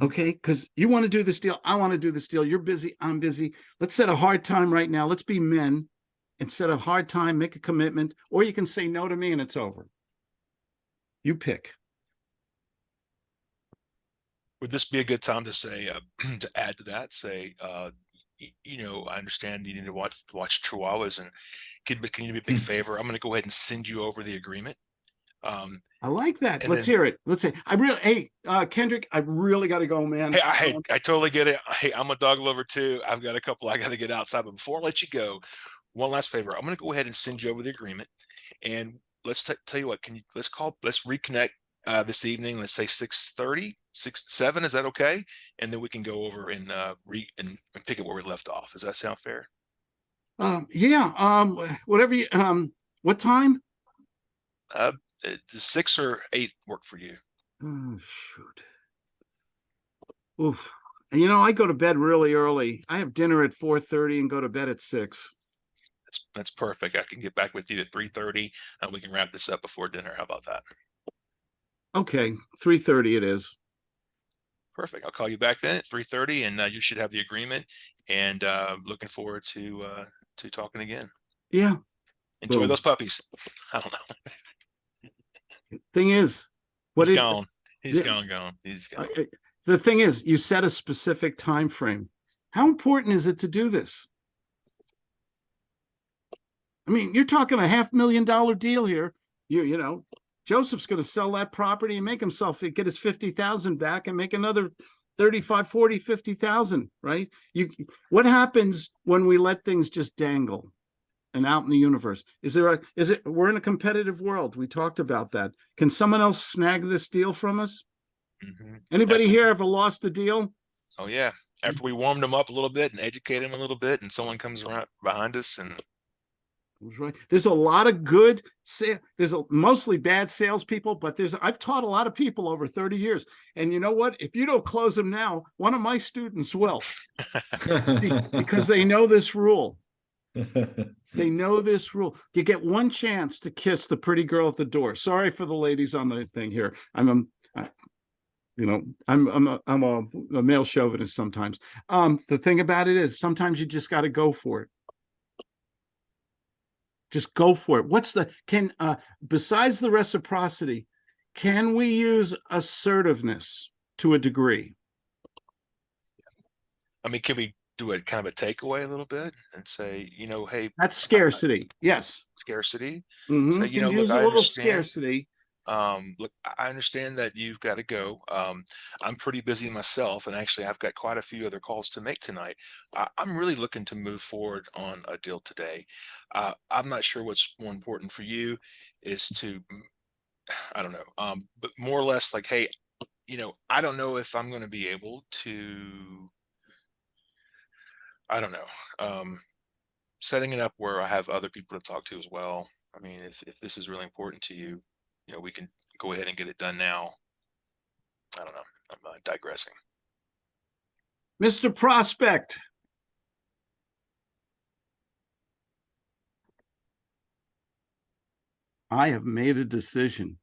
Okay, because you want to do this deal, I want to do this deal. You're busy, I'm busy. Let's set a hard time right now. Let's be men. And of hard time, make a commitment, or you can say no to me and it's over. You pick. Would this be a good time to say, uh, *clears throat* to add to that, say, uh, you know, I understand you need to watch, watch Chihuahuas and can, can you do me a big Hmm. favor? I'm gonna go ahead and send you over the agreement. Um, I like that. Let's then- hear it. Let's say, I really, hey, uh, Kendrick, I really got to go, man. hey, I, hey, I totally get it. Hey, I'm a dog lover too. I've got a couple I gotta get outside, but before I let you go, one last favor. I'm gonna go ahead and send you over the agreement. And let's tell you what, can you, let's call, let's reconnect uh, this evening. Let's say 6:30, 6, 7. Is that okay? And then we can go over and uh, re and, and pick it where we left off. Does that sound fair? Um, yeah, um, whatever you, um, what time? Uh, uh, does six or eight work for you? Oh, shoot. Oof. And you know, I go to bed really early. I have dinner at four thirty and go to bed at six. That's that's perfect. I can get back with you at 3:30 and we can wrap this up before dinner. How about that? Okay, three thirty it is. Perfect. I'll call you back then at 3:30 and uh, you should have the agreement and uh, looking forward to uh, to talking again. Yeah, Enjoy Boom. those puppies. *laughs* I don't know. thing is, what He's it, gone. He's yeah. gone, gone. He's gone. the thing is, you set a specific time frame. How important is it to do this? I mean, you're talking a half million dollar deal here. You, you know, Joseph's gonna sell that property and make himself, get his fifty thousand back and make another 35, 40, 50,000, right? You, what happens when we let things just dangle? And out in the universe, is there a, is it, we're in a competitive world. We talked about that. Can someone else snag this deal from us? Mhm. Anybody Definitely. here ever lost a deal? Oh yeah. After we warmed them up a little bit and educated them a little bit, and someone comes around behind us and right. There's a lot of good there's a mostly bad salespeople, but there's I've taught a lot of people over 30 years. And you know what? If you don't close them now, one of my students will *laughs* because they know this rule. *laughs* They know this rule. You get one chance to kiss the pretty girl at the door. Sorry for the ladies on the thing here. I'm a, I- you know, I'm I'm a, I'm a, a male chauvinist sometimes. Um, the thing about it is sometimes you just got to go for it. Just go for it. What's the can uh besides the reciprocity, can we use assertiveness to a degree? I mean, can we do a kind of a takeaway a little bit and say, you know, hey, That's scarcity. Yes. scarcity. Mhm. So, you Can know, look, use a I understand. scarcity. Um, look, I- understand that you've got to go. Um, I'm pretty busy myself, and actually, I've got quite a few other calls to make tonight. I, I'm really looking to move forward on a deal today. Uh, I'm not sure what's more important for you is to, *sighs* I don't know, um, but more or less like, hey, you know, I don't know if I'm going to be able to. I don't know. Um, setting it up where I have other people to talk to as well. I mean, if if this is really important to you, you know, we can go ahead and get it done now. I don't know. I'm uh, digressing. Mr. Prospect. I have made a decision.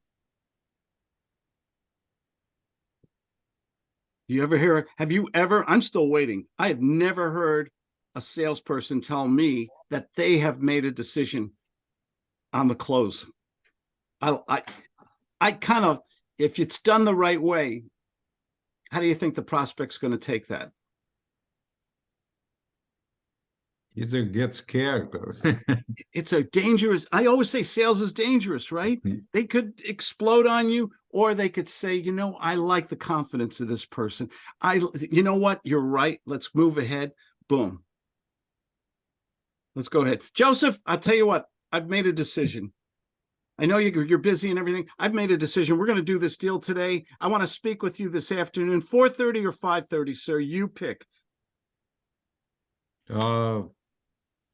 Do you ever hear, have you ever, I'm still waiting. I have never heard a salesperson tell me that they have made a decision on the close. I, I, I kind of, if it's done the right way, how do you think the prospect's going to take that? Either get scared or *laughs* it's a dangerous i always say sales is dangerous right? Mm. they could explode on you or they could say you know i like the confidence of this person. I you know what? You're right. Let's move ahead. Boom. Let's go ahead. Joseph i'll tell you what i've made a decision i know you- you're busy and everything i've made a decision we're going to do this deal today i want to speak with you this afternoon 4:30 or 5:30 sir you pick uh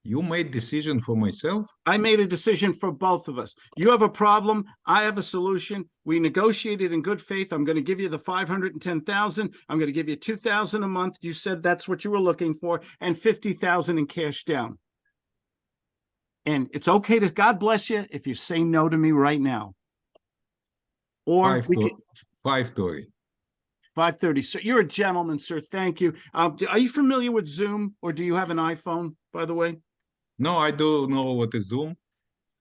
you made decision for myself I made a decision for both of us. You have a problem. I have a solution. We negotiated in good faith. I'm going to give you the 510,000. I'm going to give you 2,000 a month. You said that's what you were looking for and 50,000 in cash down. And it's okay to God bless you if you say no to me right now. Or five we to could, five story 530. So you're a gentleman, sir. Thank you. Um, do- are you familiar with Zoom or do you have an iPhone, by the way? no i don't know what is zoom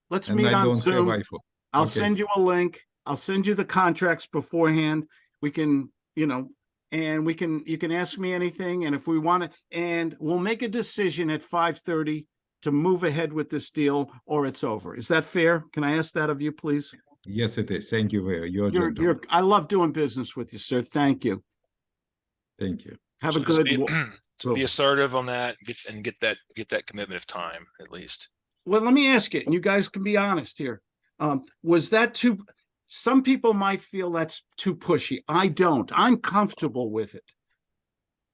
Let's meet i on don't Zoom. have iphone I'll Okay. send you a link. I'll send you the contracts beforehand. We can, you know, and we can, you can ask me anything. And if we want to, and we'll make a decision at five thirty to move ahead with this deal or it's over. Is that fair? Can I ask that of you, please? yes it is thank you very you're You're, gentleman. you're, I love doing business with you, sir. Thank you. thank you Have So a just good. be, wa- *clears throat* so be assertive on that, get and get that get that commitment of time at least. Well, let me ask you, and you guys can be honest here. Um, was that too, some people might feel that's too pushy. I don't. I'm comfortable with it.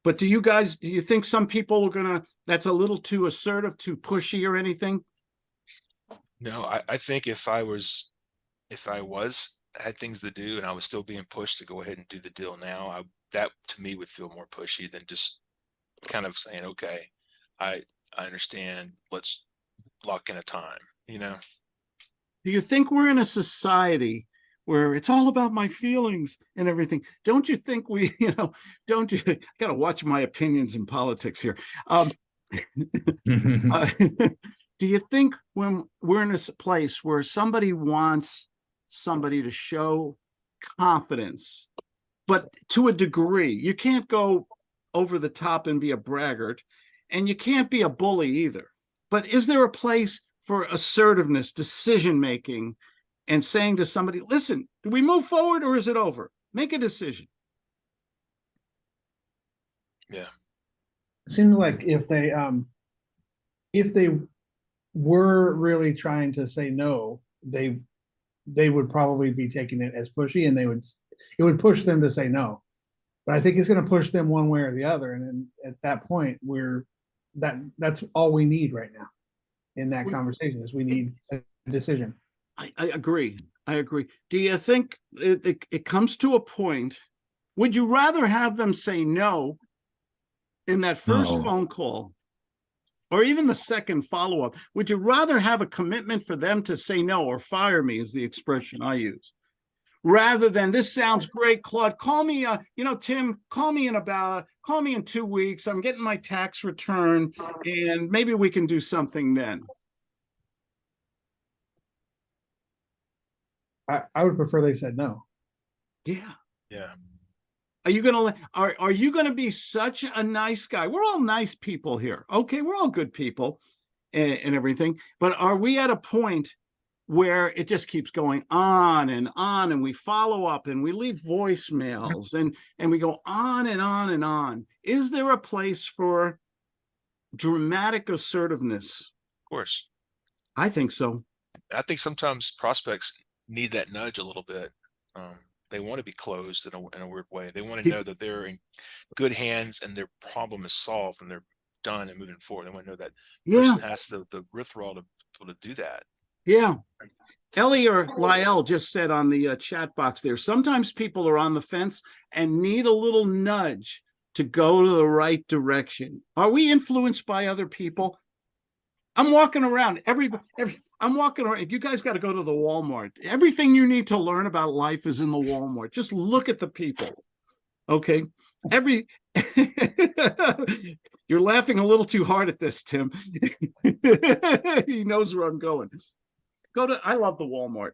But do you guys, do you think some people are gonna, that's a little too assertive, too pushy or anything? No, I, I think if I was if I was had things to do and I was still being pushed to go ahead and do the deal now, I that to me would feel more pushy than just kind of saying, okay, I I understand. Let's lock in a time, you know. Do you think we're in a society where it's all about my feelings and everything? Don't you think we, *laughs* you know, don't you, I gotta watch my opinions in politics here. Um, *laughs* *laughs* Uh, do you think when we're in this place where somebody wants somebody to show confidence, but to a degree, you can't go over the top and be a braggart, and you can't be a bully either. But is there a place for assertiveness, decision making, and saying to somebody, listen, do we move forward or is it over? Make a decision. Yeah. It seems like if they, um, if they were really trying to say no, they, they would probably be taking it as pushy and they would it would push them to say no. But I think it's gonna push them one way or the other, and then at that point, we're, that, that's all we need right now. In that We- conversation is we need a decision. I, I agree. I agree. Do you think it, it, it comes to a point? Would you rather have them say no in that first No. phone call? Or even the second follow-up? Would you rather have a commitment for them to say no or fire me is the expression I use? Rather than this sounds great, Claude, call me, uh, you know, Tim, call me in about, call me in two weeks. I'm getting my tax return and maybe we can do something then. I, I would prefer they said no. Yeah. Yeah. Are you gonna, are, are you gonna be such a nice guy? We're all nice people here. Okay, we're all good people and, and everything, but are we at a point where it just keeps going on and on and we follow up and we leave voicemails and, and we go on and on and on? Is there a place for dramatic assertiveness? Of course. I think so. I think sometimes prospects need that nudge a little bit. Um, they want to be closed in a, in a weird way. They want to know that they're in good hands and their problem is solved and they're done and moving forward. They want to know that Yeah, person has the, the wherewithal to, to do that. yeah. Ellie or Lyle just said on the uh, chat box there, sometimes people are on the fence and need a little nudge to go to the right direction. Are we influenced by other people? I'm walking around every, every, I'm walking around. You guys got to go to the Walmart. Everything you need to learn about life is in the Walmart. Just look at the people. Okay, every, *laughs* you're laughing a little too hard at this, Tim. *laughs* He knows where I'm going go to i love the walmart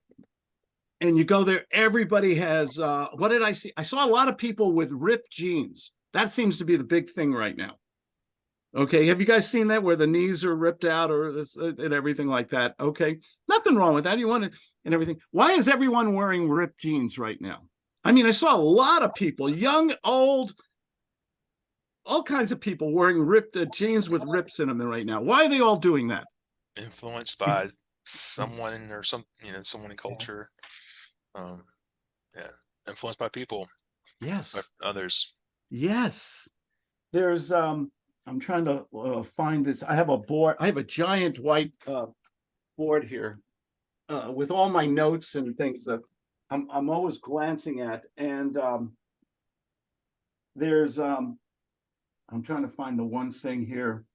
and you go there everybody has uh what did i see i saw a lot of people with ripped jeans that seems to be the big thing right now okay have you guys seen that where the knees are ripped out or this uh, and everything like that? Okay nothing wrong with that. You want to and everything. Why is everyone wearing ripped jeans right now? I mean i saw a lot of people young old all kinds of people wearing ripped uh, jeans with rips in them right now. Why are they all doing that? Influenced by someone or some, you know, someone in culture. Um, yeah, influenced by people, yes. By others. Yes. There's, um, I'm trying to, uh, find this. I have a board, I have a giant white, uh, board here. Uh, with all my notes and things that I'm, I'm always glancing at and, um. There's, um, I'm trying to find the one thing here.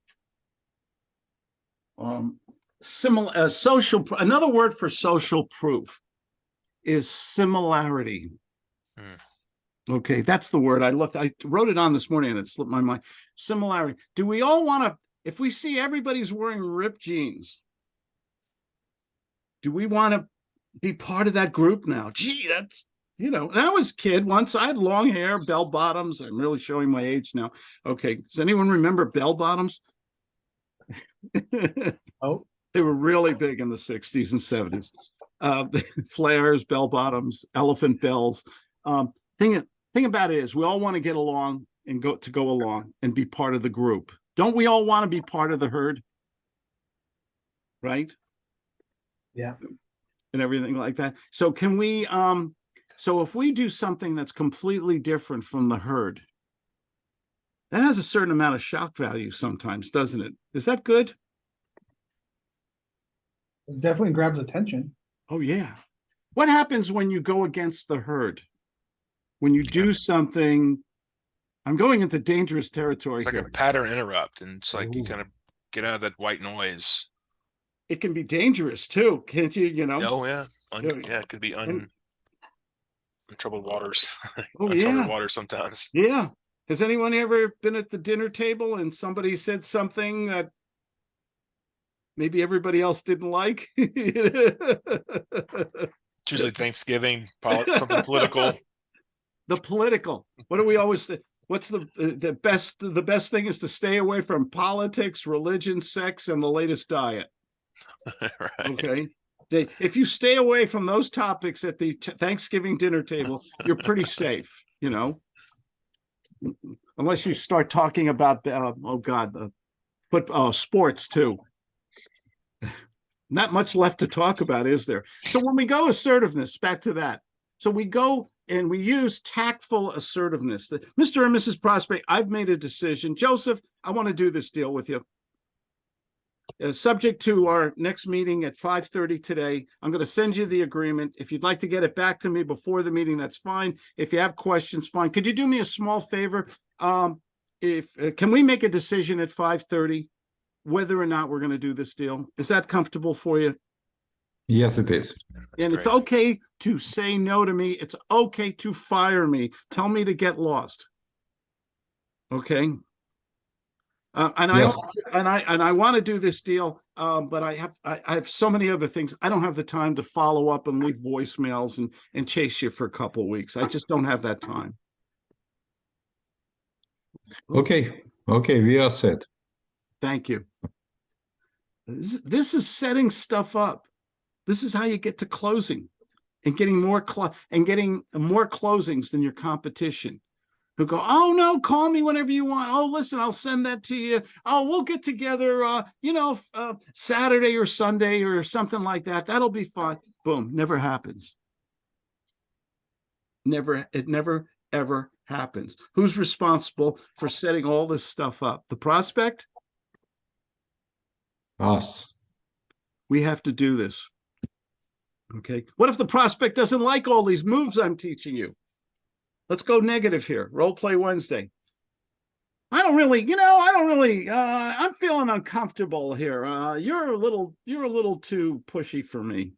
Um, similar, uh, social, another word for social proof is similarity. Okay, that's the word I looked, I wrote it on this morning and it slipped my mind. Similarity. Do we all want to, if we see everybody's wearing ripped jeans, do we want to be part of that group now? Gee, that's, you know, and I was a kid once, I had long hair, bell bottoms. I'm really showing my age now. Okay, does anyone remember bell bottoms? *laughs* Oh, They were really big in the sixties and seventies. Uh, *laughs* flares, bell bottoms, elephant bells. Um, thing, thing about it is we all want to get along and go to go along and be part of the group. Don't we all want to be part of the herd? Right? Yeah. And everything like that. So can we, um, so if we do something that's completely different from the herd, that has a certain amount of shock value sometimes, doesn't it? Is that good? it definitely grabs attention. Oh, yeah. What happens when you go against the herd? When you do something, I'm going into dangerous territory It's like a pattern interrupt and it's like you kind of get out of that white noise. It can be dangerous too, can't you, you know? Oh, yeah. Un- Yeah, it could be and- un, untroubled waters. *laughs* Oh, untroubled yeah. water sometimes. Yeah. Has anyone ever been at the dinner table and somebody said something that maybe everybody else didn't like? *laughs* It's usually *laughs* Thanksgiving, something political. The political. What do we always say? What's the uh, the best the best thing is to stay away from politics religion sex and the latest diet. *laughs* Right. okay? They, if you stay away from those topics at the thanksgiving dinner table you're pretty safe you know? Unless you start talking about uh, oh god the foot uh, sports too. Not much left to talk about is there? So when we go assertiveness back to that. So we go and we use tactful assertiveness. The- Mr. and Mrs. Prospect, I've made a decision. Joseph, I want to do this deal with you. Uh, subject to our next meeting at five thirty today, I'm going to send you the agreement. If you'd like to get it back to me before the meeting, that's fine. If you have questions, fine. Could you do me a small favor? Um, if, uh, can we make a decision at five thirty? Whether or not we're going to do this deal? Is that comfortable for you? Yes, it is. That's And it's great. okay to say no to me. It's okay to fire me. Tell me to get lost. Okay? Uh, and I, and I, and I want to do this deal, um, but I have, I, I have so many other things. I don't have the time to follow up and leave voicemails and, and chase you for a couple weeks. I just don't have that time. Okay, okay, we are set. Thank you. This, this is setting stuff up. This is how you get to closing and getting more cl- and getting more closings than your competition. Who go, oh no, call me whenever you want. Oh, listen, I'll send that to you. Oh, we'll get together, uh, you know, uh, Saturday or Sunday or something like that. That'll be fun. Boom, never happens. Never, it never ever happens. Who's responsible for setting all this stuff up? The prospect? Us. we have to do this. Okay, what if the prospect doesn't like all these moves I'm teaching you? Let's go negative here. Role play Wednesday. I don't really, you know, I don't really, uh, I'm feeling uncomfortable here. Uh, you're a little, you're a little too pushy for me.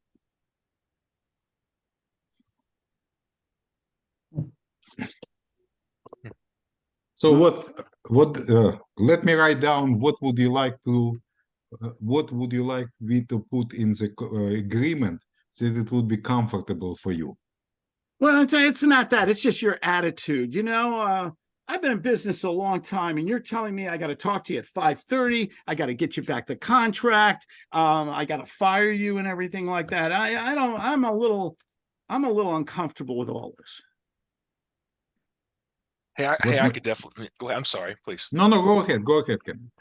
So what, what, uh, let me write down, what would you like to, uh, what would you like me to put in the uh, agreement that it would be comfortable for you? Well, it's, it's not that, it's just your attitude, you know, uh, I've been in business a long time and you're telling me I got to talk to you at five thirty. I got to get you back the contract. Um, I got to fire you and everything like that. I, I don't, I'm a little, I'm a little uncomfortable with all this. Hey, I, hey, I could definitely, go ahead. I'm sorry, please. No, no, go ahead, go ahead, Ken.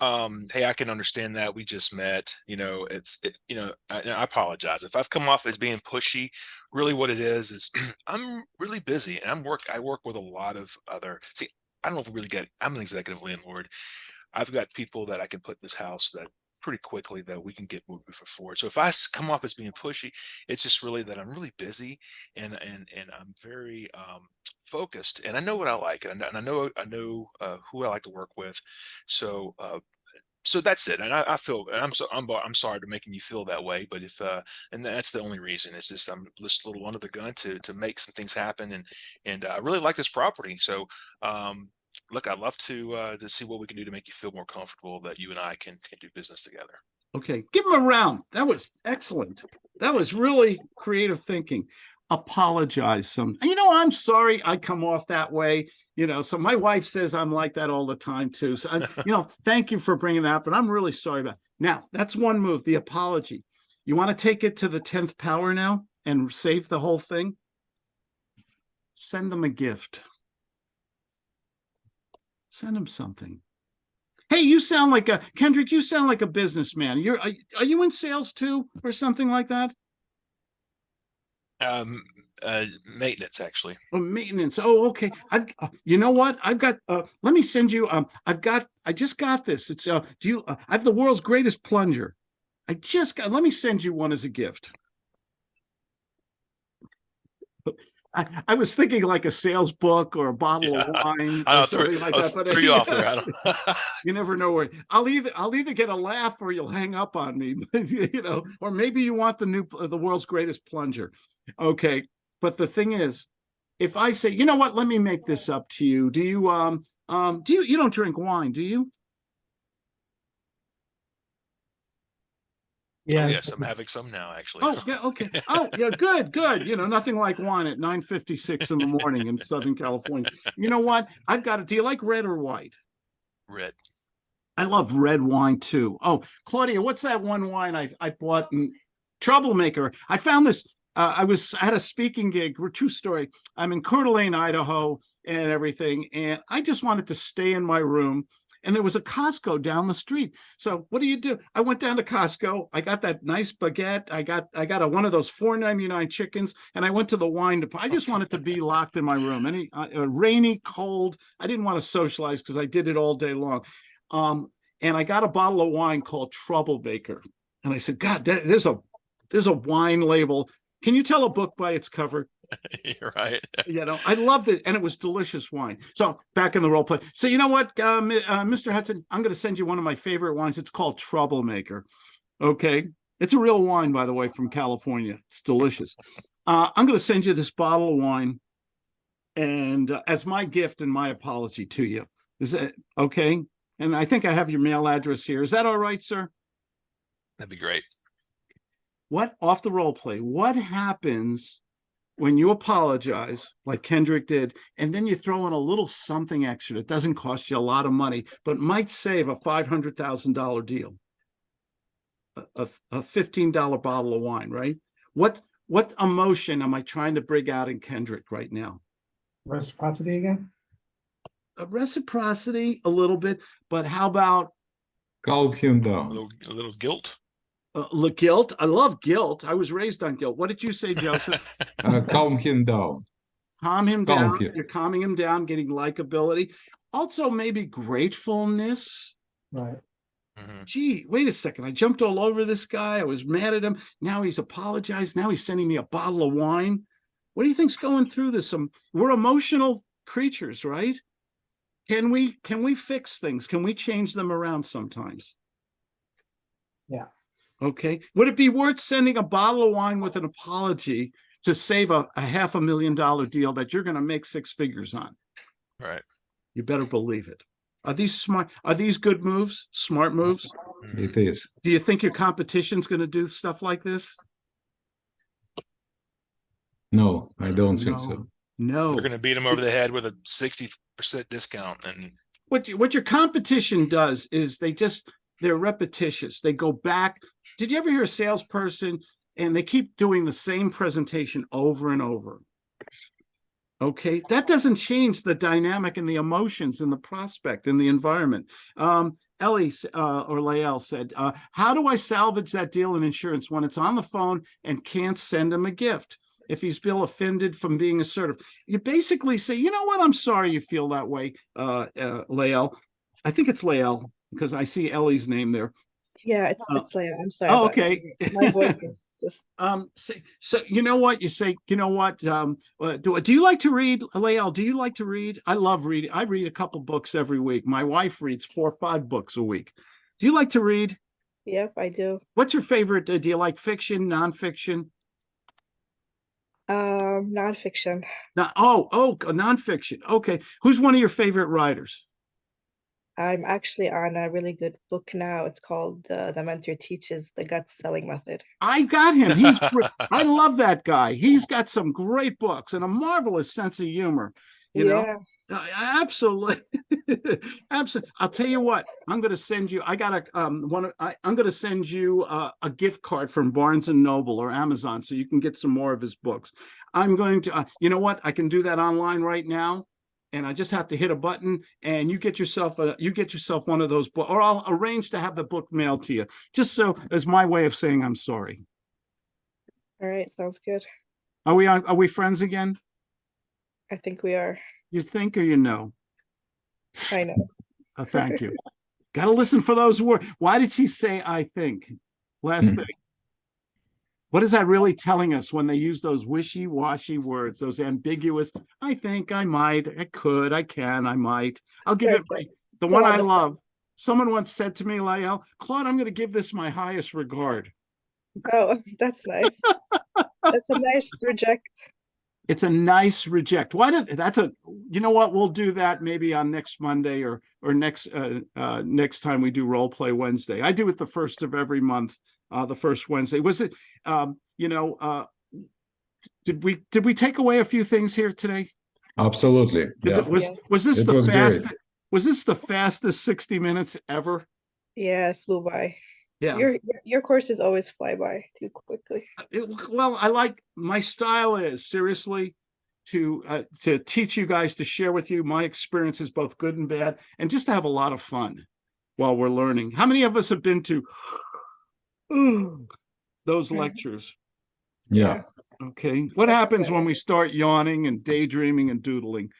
Um, hey, I can understand that. We just met, you know, it's, it, you know, I, I apologize. If I've come off as being pushy, really what it is, is *clears throat* I'm really busy and I'm work, I work with a lot of other, see, I don't know if we really get, I'm an executive landlord. I've got people that I can put in this house that pretty quickly that we can get moving for forward. So if I come off as being pushy, it's just really that I'm really busy and, and, and I'm very, um, focused and I know what I like and I know, and I know, I know, uh, who I like to work with. So, uh, so that's it. And I, I feel, and I'm so, I'm, I'm sorry to making you feel that way, but if, uh, and that's the only reason is just I'm just a little under the gun to, to make some things happen. And, and uh, I really like this property. So, um, look, I'd love to, uh, to see what we can do to make you feel more comfortable that you and I can, can do business together. Okay, give him a round. That was excellent. That was really creative thinking. Apologize some. You know, I'm sorry I come off that way. You know, so my wife says I'm like that all the time too. So, I, you know, *laughs* thank you for bringing that, up, but I'm really sorry about. Now, that's one move, the apology. You want to take it to the 10th power now and save the whole thing? Send them a gift. Send them something. Hey, you sound like a Kendrick, you sound like a businessman. You're are, are you in sales too or something like that? Um, uh, maintenance actually. Or maintenance. Oh, okay. I've uh, you know what? I've got uh let me send you um I've got I just got this. It's uh do you uh, I have the world's greatest plunger. I just got let me send you one as a gift. I, I was thinking like a sales book or a bottle of wine or something like that. but, you off there. I don't. *laughs* you never know where I'll either I'll either get a laugh or you'll hang up on me, *laughs* you know, or maybe you want the new the world's greatest plunger. Okay, but the thing is, if I say, you know what, let me make this up to you. Do you um um do you you don't drink wine, do you? Yeah. Oh, yes, I'm having some now, actually. Oh, yeah, okay. Oh, yeah, *laughs* good, good. You know, nothing like wine at nine fifty-six in the morning in Southern California. You know what? I've got it. Do you like red or white? Red. I love red wine too. Oh, Claudia, what's that one wine I, I bought? in Troublemaker. I found this. Uh, I was at a speaking gig. True story. I'm in Coeur d'Alene, Idaho, and everything, and I just wanted to stay in my room. And there was a Costco down the street. So what do you do? I went down to Costco. I got that nice baguette. I got I got a, one of those four ninety nine chickens, and I went to the wine department. I just wanted to be locked in my room. Any uh, uh, rainy, cold. I didn't want to socialize because I did it all day long. Um, and I got a bottle of wine called Troublemaker, and I said, God, there's a there's a wine label. Can you tell a book by its cover? *laughs* You're right. *laughs* you know, I loved it, and it was delicious wine. So back in the role play. So you know what, uh, uh, Mr. Hudson, I'm going to send you one of my favorite wines. It's called Troublemaker. Okay, it's a real wine, by the way, from California. It's delicious. Uh, I'm going to send you this bottle of wine, and uh, as my gift and my apology to you. Is it okay? And I think I have your mail address here. Is that all right, sir? That'd be great. what off the role play what happens when you apologize like kendrick did and then you throw in a little something extra that doesn't cost you a lot of money but might save a $500000 deal a, a, a $15 bottle of wine right what what emotion am i trying to bring out in kendrick right now Reciprocity again? a reciprocity a little bit but how about Calm him A little, a little guilt. Uh, the guilt i love guilt i was raised on guilt what did you say joseph *laughs* Uh, calm him down. calm him Calm down. him. You're calming him down, getting likability. Also, maybe gratefulness. Right. Mhm. Gee, wait a second. I jumped all over this guy. I was mad at him. Now he's apologized. Now he's sending me a bottle of wine. What do you think's going through this? Um, we're emotional creatures, right? Can we can we fix things? Can we change them around sometimes? Yeah. Okay. Would it be worth sending a bottle of wine with an apology to save a, a half a million dollar deal that you're going to make six figures on? Right. You better believe it. Are these smart? Are these good moves? Smart moves? It is. Mm-hmm. Do you think your competition's going to do stuff like this? No, I don't think so. No. They're gonna beat them over the head with a sixty percent discount and What you- what your competition does is they just they're repetitious. They go back. Did you ever hear a salesperson and they keep doing the same presentation over and over? Okay, that doesn't change the dynamic and the emotions and the prospect and the environment. Um, Ellie uh, or Lael said, uh, "How do I salvage that deal in insurance when it's on the phone and can't send him a gift?" If he's feel offended from being assertive, you basically say, "You know what? I'm sorry you feel that way, uh, uh, Lael. I think it's Lael because I see Ellie's name there. Yeah, it's Oh. it's Leia. I'm sorry. Oh, okay. My voice is *laughs* just Um, say, so you know what you say, you know what, um, uh, do, do you like to read, Lael? Do you like to read? I love reading. I read a couple books every week. My wife reads four or five books a week. Do you like to read? yep, I do. What's your favorite? Uh, do you like fiction, nonfiction? Um, nonfiction. Not, oh, oh, nonfiction. Okay. Who's one of your favorite writers? I'm actually on a really good book now. It's called uh, The Mentor Teaches the Gut Selling Method. I got him. He's, *laughs* I love that guy. He's got some great books and a marvelous sense of humor. You know, yeah, Uh, Absolutely. *laughs* Absolutely. I'll tell you what, I'm going to send you, I got a um, one. I, I'm going to send you uh, a gift card from Barnes and Noble or Amazon so you can get some more of his books. I'm going to, uh, you know what? I can do that online right now. And I just have to hit a button and you get yourself a, you get yourself one of those books, or I'll arrange to have the book mailed to you, just so as my way of saying I'm sorry. all right, sounds good. Are we, are we friends again? I think we are. You think or you know? I know. Uh, thank you. Got to listen for those words. Why did she say I think? Last *laughs* thing. What is that really telling us when they use those wishy-washy words, those ambiguous, I think, I might, I could, I can, I might. I'll give it my, the one I love. Someone once said to me, Lael, Claude, I'm going to give this my highest regard. Oh, that's nice. That's a nice reject. It's a nice reject. Why did that's a you know what? We'll do that maybe on next Monday or or next uh, uh next time we do role play Wednesday. I do it the first of every month, uh the first Wednesday. Was it um, you know, uh did we did we take away a few things here today? Absolutely. Yeah. the- Was Yes. was this It the was great. fastest was this the fastest 60 minutes ever? Yeah, it flew by. Yeah. Your your- your courses always fly by too quickly. It- well, I like my style is seriously to uh, to teach you guys to share with you my experiences, both good and bad, and just to have a lot of fun while we're learning. How many of us have been to those lectures? Yeah. Okay, what happens when we start yawning and daydreaming and doodling?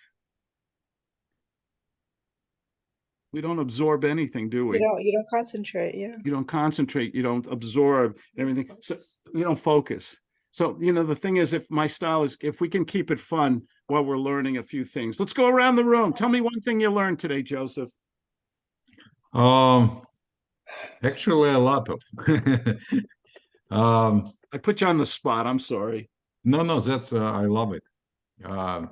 We don't absorb anything, do You we? don't you don't concentrate, yeah. You don't concentrate, you don't absorb everything, so you don't focus. So, you know, the thing is, if my style is, if we can keep it fun while we're learning a few things, let's go around the room. Tell me one thing you learned today, Joseph. Um, actually, a lot of. um, I put you on the spot, I'm sorry. no, no, that's uh, I love it. Um,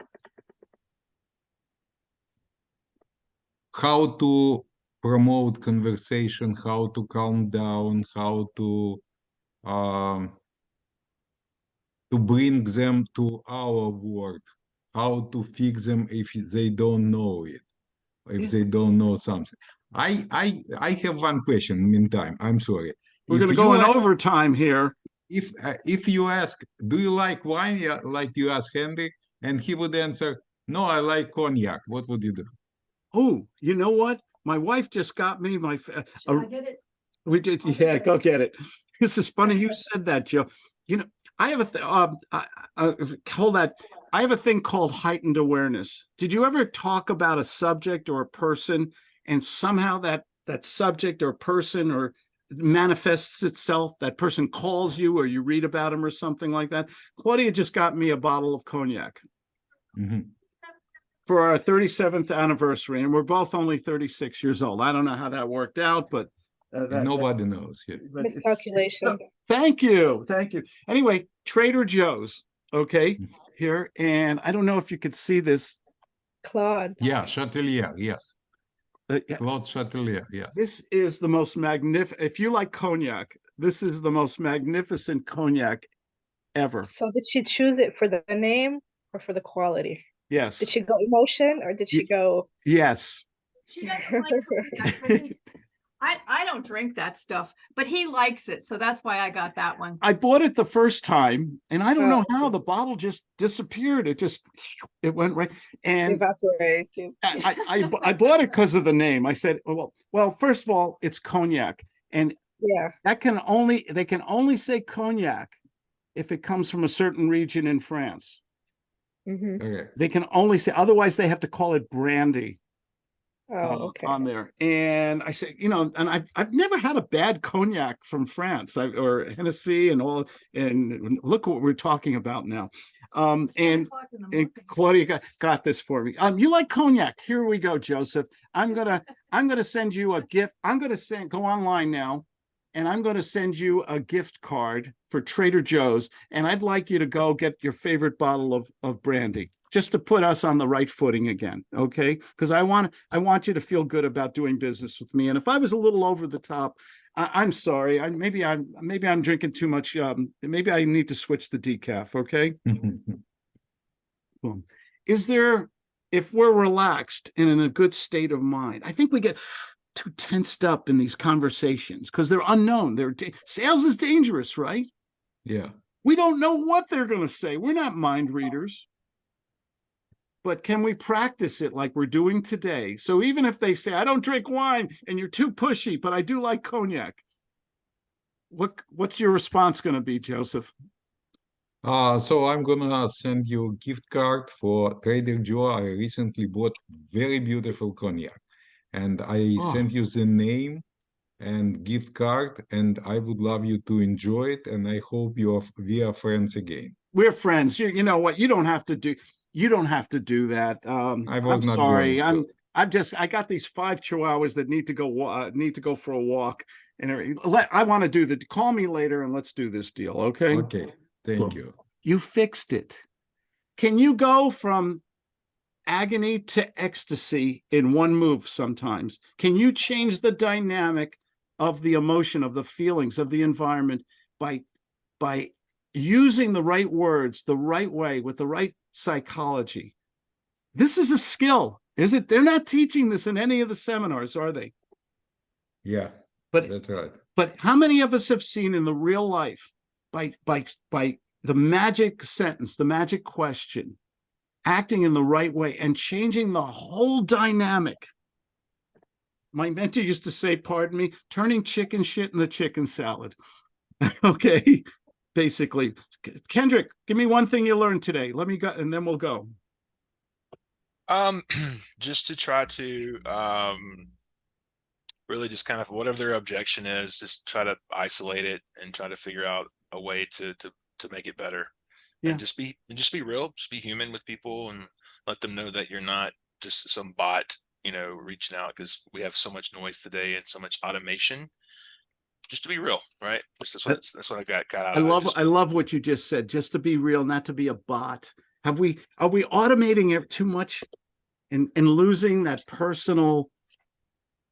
how to promote conversation, how to calm down, how to um, to bring them to our world, how to fix them if they don't know it, if Yeah. they don't know something. I I I have one question. Meantime, I'm sorry. We're gonna go in overtime here. if uh, if you ask, do you like wine? Yeah, like you ask Henry, and he would answer, no, I like cognac. What would you do? Oh, you know what? My wife just got me my, f- Should a- I get it? We did, I'll yeah, get go get it. This is funny you said that, Joe. You know, I have a, th- um, I, I, hold that. I have a thing called heightened awareness. Did you ever talk about a subject or a person and somehow that, that subject or person or manifests itself, that person calls you or you read about him or something like that? Claudia just got me a bottle of cognac Mhm. for our 37th anniversary and we're both only 36 years old. I don't know how that worked out, but uh, that- Nobody knows. Yeah. but it's- it's Miscalculation. so- Thank you, thank you. Anyway, Trader Joe's, okay, Mm. here, and I don't know if you could see this. Claude. Yeah, Chatelier. Yes, uh, yeah, Claude Chatelier. Yes. This is the most magnificent, if you like cognac, this is the most magnificent cognac ever. So did she choose it for the name or for the quality? Yes, Did she go emotion or did she go? yes. She doesn't like cognac, but *laughs* he- I, I don't drink that stuff, but he likes it, so that's why I got that one. I bought it the first time and I don't know Oh, how the bottle just disappeared. It just, it went right. And Evaporate. I, I, I bought it because of the name. I said, well, well, first of all, it's cognac. And Yeah. that can only they can only say cognac if it comes from a certain region in France. hmm Correct. They can only say otherwise they have to call it brandy Oh, uh, okay. on there. And I say, you know, and I've I've never had a bad cognac from France I, or Hennessy and all. And look what we're talking about now. Um, and o'clock in the and. Claudia got, got this for me. Um, you like cognac? Here we go, Joseph. I'm gonna, *laughs* I'm gonna send you a gift. I'm gonna send, go online now. And I'm gonna send you a gift card for Trader Joe's. And I'd like you to go get your favorite bottle of, of brandy. Just to put us on the right footing again, okay? Because I want, I want you to feel good about doing business with me. And if I was a little over the top, I, I'm sorry. I, maybe I'm, maybe I'm drinking too much. Um, maybe I need to switch the decaf, okay? *laughs* Boom. Is there, if we're relaxed and in a good state of mind, I think we get too tensed up in these conversations because they're unknown. They're sales is dangerous, right? yeah. We don't know what they're going to say. We're not mind readers. But can we practice it like we're doing today? So even if they say, I don't drink wine and you're too pushy, but I do like cognac. What what's your response going to be, Joseph? Uh, so I'm gonna send you a gift card for Trader Joe. I recently bought very beautiful cognac. And I Oh. sent you the name and gift card, and I would love you to enjoy it. And I hope you are, we are friends again. we're friends. You, you know what? You don't have to do, you don't have to do that. Um, I was I'm not sorry. going I'm, to. I'm just, I got these five chihuahuas that need to go, uh, need to go for a walk and everything. Let, I want to do the, call me later and let's do this deal. Okay. Okay, thank Cool. you. You fixed it. Can you go from agony to ecstasy in one move sometimes? Can you change the dynamic of the emotion, of the feelings, of the environment by by using the right words the right way with the right psychology? This is a skill, is it? They're not teaching this in any of the seminars, are they? Yeah, But that's right. but how many of us have seen in the real life by by by the magic sentence, the magic question, acting in the right way and changing the whole dynamic. My mentor used to say, pardon me, turning chicken shit in the chicken salad. *laughs* okay, basically. Kendrick, give me one thing you learned today. Let me go, and then we'll go. Um, *clears throat* just to try to, um, really just kind of whatever their objection is, just try to isolate it and try to figure out a way to, to, to make it better. Yeah. And just be, and just be real, just be human with people and let them know that you're not just some bot, you know, reaching out because we have so much noise today and so much automation. Just to be real, right? That's what, that's what I got, got out I of love, I love what you just said, just to be real, not to be a bot. Have we, are we automating it too much? And, and losing that personal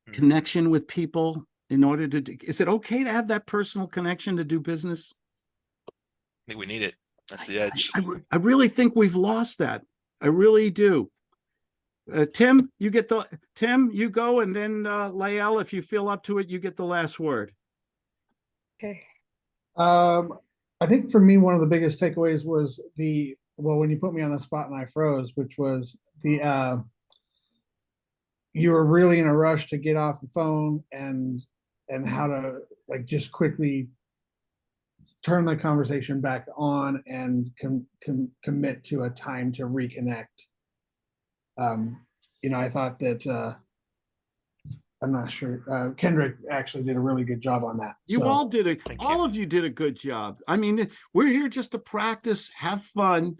Mhm. connection with people in order to, do- is it okay to have that personal connection to do business? I think we need it. That's the I- edge. I, re- I really think we've lost that. I really do. Uh, Tim, you get the, Tim, you go and then, uh, Lael, if you feel up to it, you get the last word. Okay. Um, I think for me, one of the biggest takeaways was the, well, when you put me on the spot and I froze, which was the, uh, you were really in a rush to get off the phone and, and how to like just quickly turn the conversation back on and com, com, commit to a time to reconnect. Um, you know, I thought that, uh, I'm not sure, uh, Kendrick actually did a really good job on that. You so- all did a, Thank you. all of you did a good job. I mean, we're here just to practice, have fun.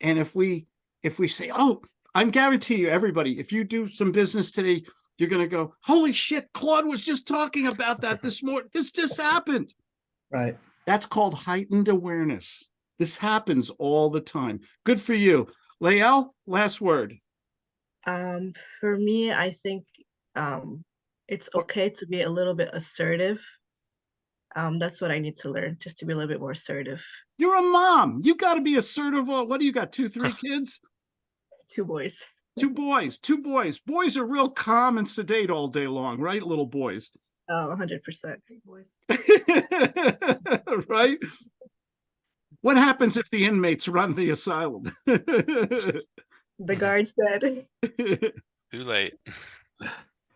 And if we, if we say, oh, I'm guarantee you, everybody, if you do some business today, you're gonna go, holy shit, Claude was just talking about that this *laughs* morning. This just happened. Right. That's called heightened awareness. This happens all the time. Good for you. Lael, last word. Um, for me, I think um, it's okay to be a little bit assertive. Um, that's what I need to learn, just to be a little bit more assertive. You're a mom. You gotta be assertive. What do you got? Two, three *laughs* kids? Two boys. Two boys, two boys. Boys are real calm and sedate all day long, right? Little boys. Oh, 100%. Boys. *laughs* right? What happens if the inmates run the asylum? *laughs* The guard said, Too late.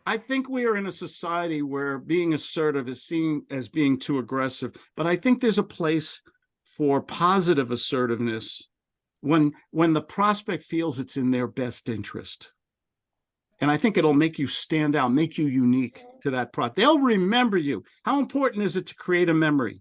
I think we are in a society where being assertive is seen as being too aggressive, but I think there's a place for positive assertiveness when when the prospect feels it's in their best interest. And I think it'll make you stand out, make you unique to that product. They'll remember you. How important is it to create a memory?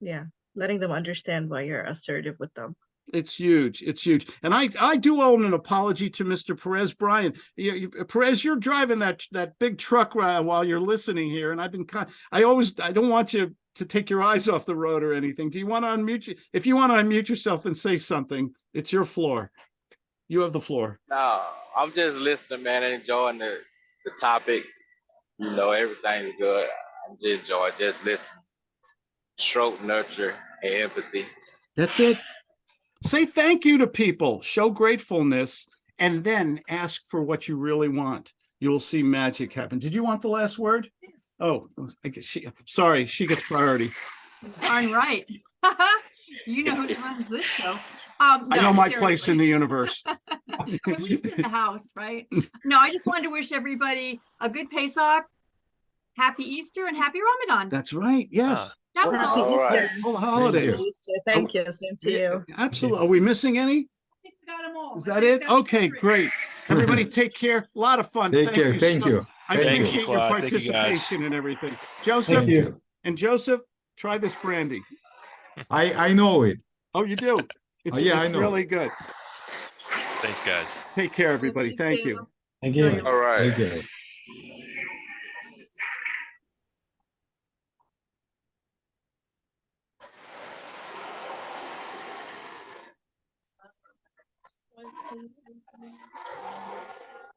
yeah, letting them understand why you're assertive with them. It's huge. It's huge. And I, I do own an apology to Mr. Perez Brian. You, you- Perez, you're driving that, that big truck uh, while you're listening here. And I've been, kind. I always, I don't want you to take your eyes off the road or anything. Do you want to unmute you? If you want to unmute yourself and say something, it's your floor. You have the floor. No, I'm just listening, man, and enjoying the, the topic. You know, everything's good. I'm just enjoying, just listening. Stroke, nurture, and empathy. That's it. Say thank you to people, show gratefulness, and then ask for what you really want. You'll see magic happen. Did you want the last word? Yes. Oh, I guess she, sorry, she gets priority. Darn right. *laughs* You know who runs this show. Um, I no, know my place in the *laughs* universe. At least in the house, right? No, I just wanted to wish everybody a good Pesach, happy Easter, and happy Ramadan. That's right. Yes. That was Happy all. All right. Easter. All Happy holidays. Easter. Thank you. Same to Yeah, you. Absolutely. Are we missing any? I think we got 'em all. Is that it? Okay, great. Everybody take care. A lot of fun. Take care. Thank so- you. I Thank you. appreciate your Claude. Thank you, guys. participation and everything. Joseph Thank you. and Joseph, try this brandy. I, I know it. Oh, you do? Oh, it's, yeah, I it's know. really good. Thanks, guys. Take care, everybody. Thank you. Thank you. All right.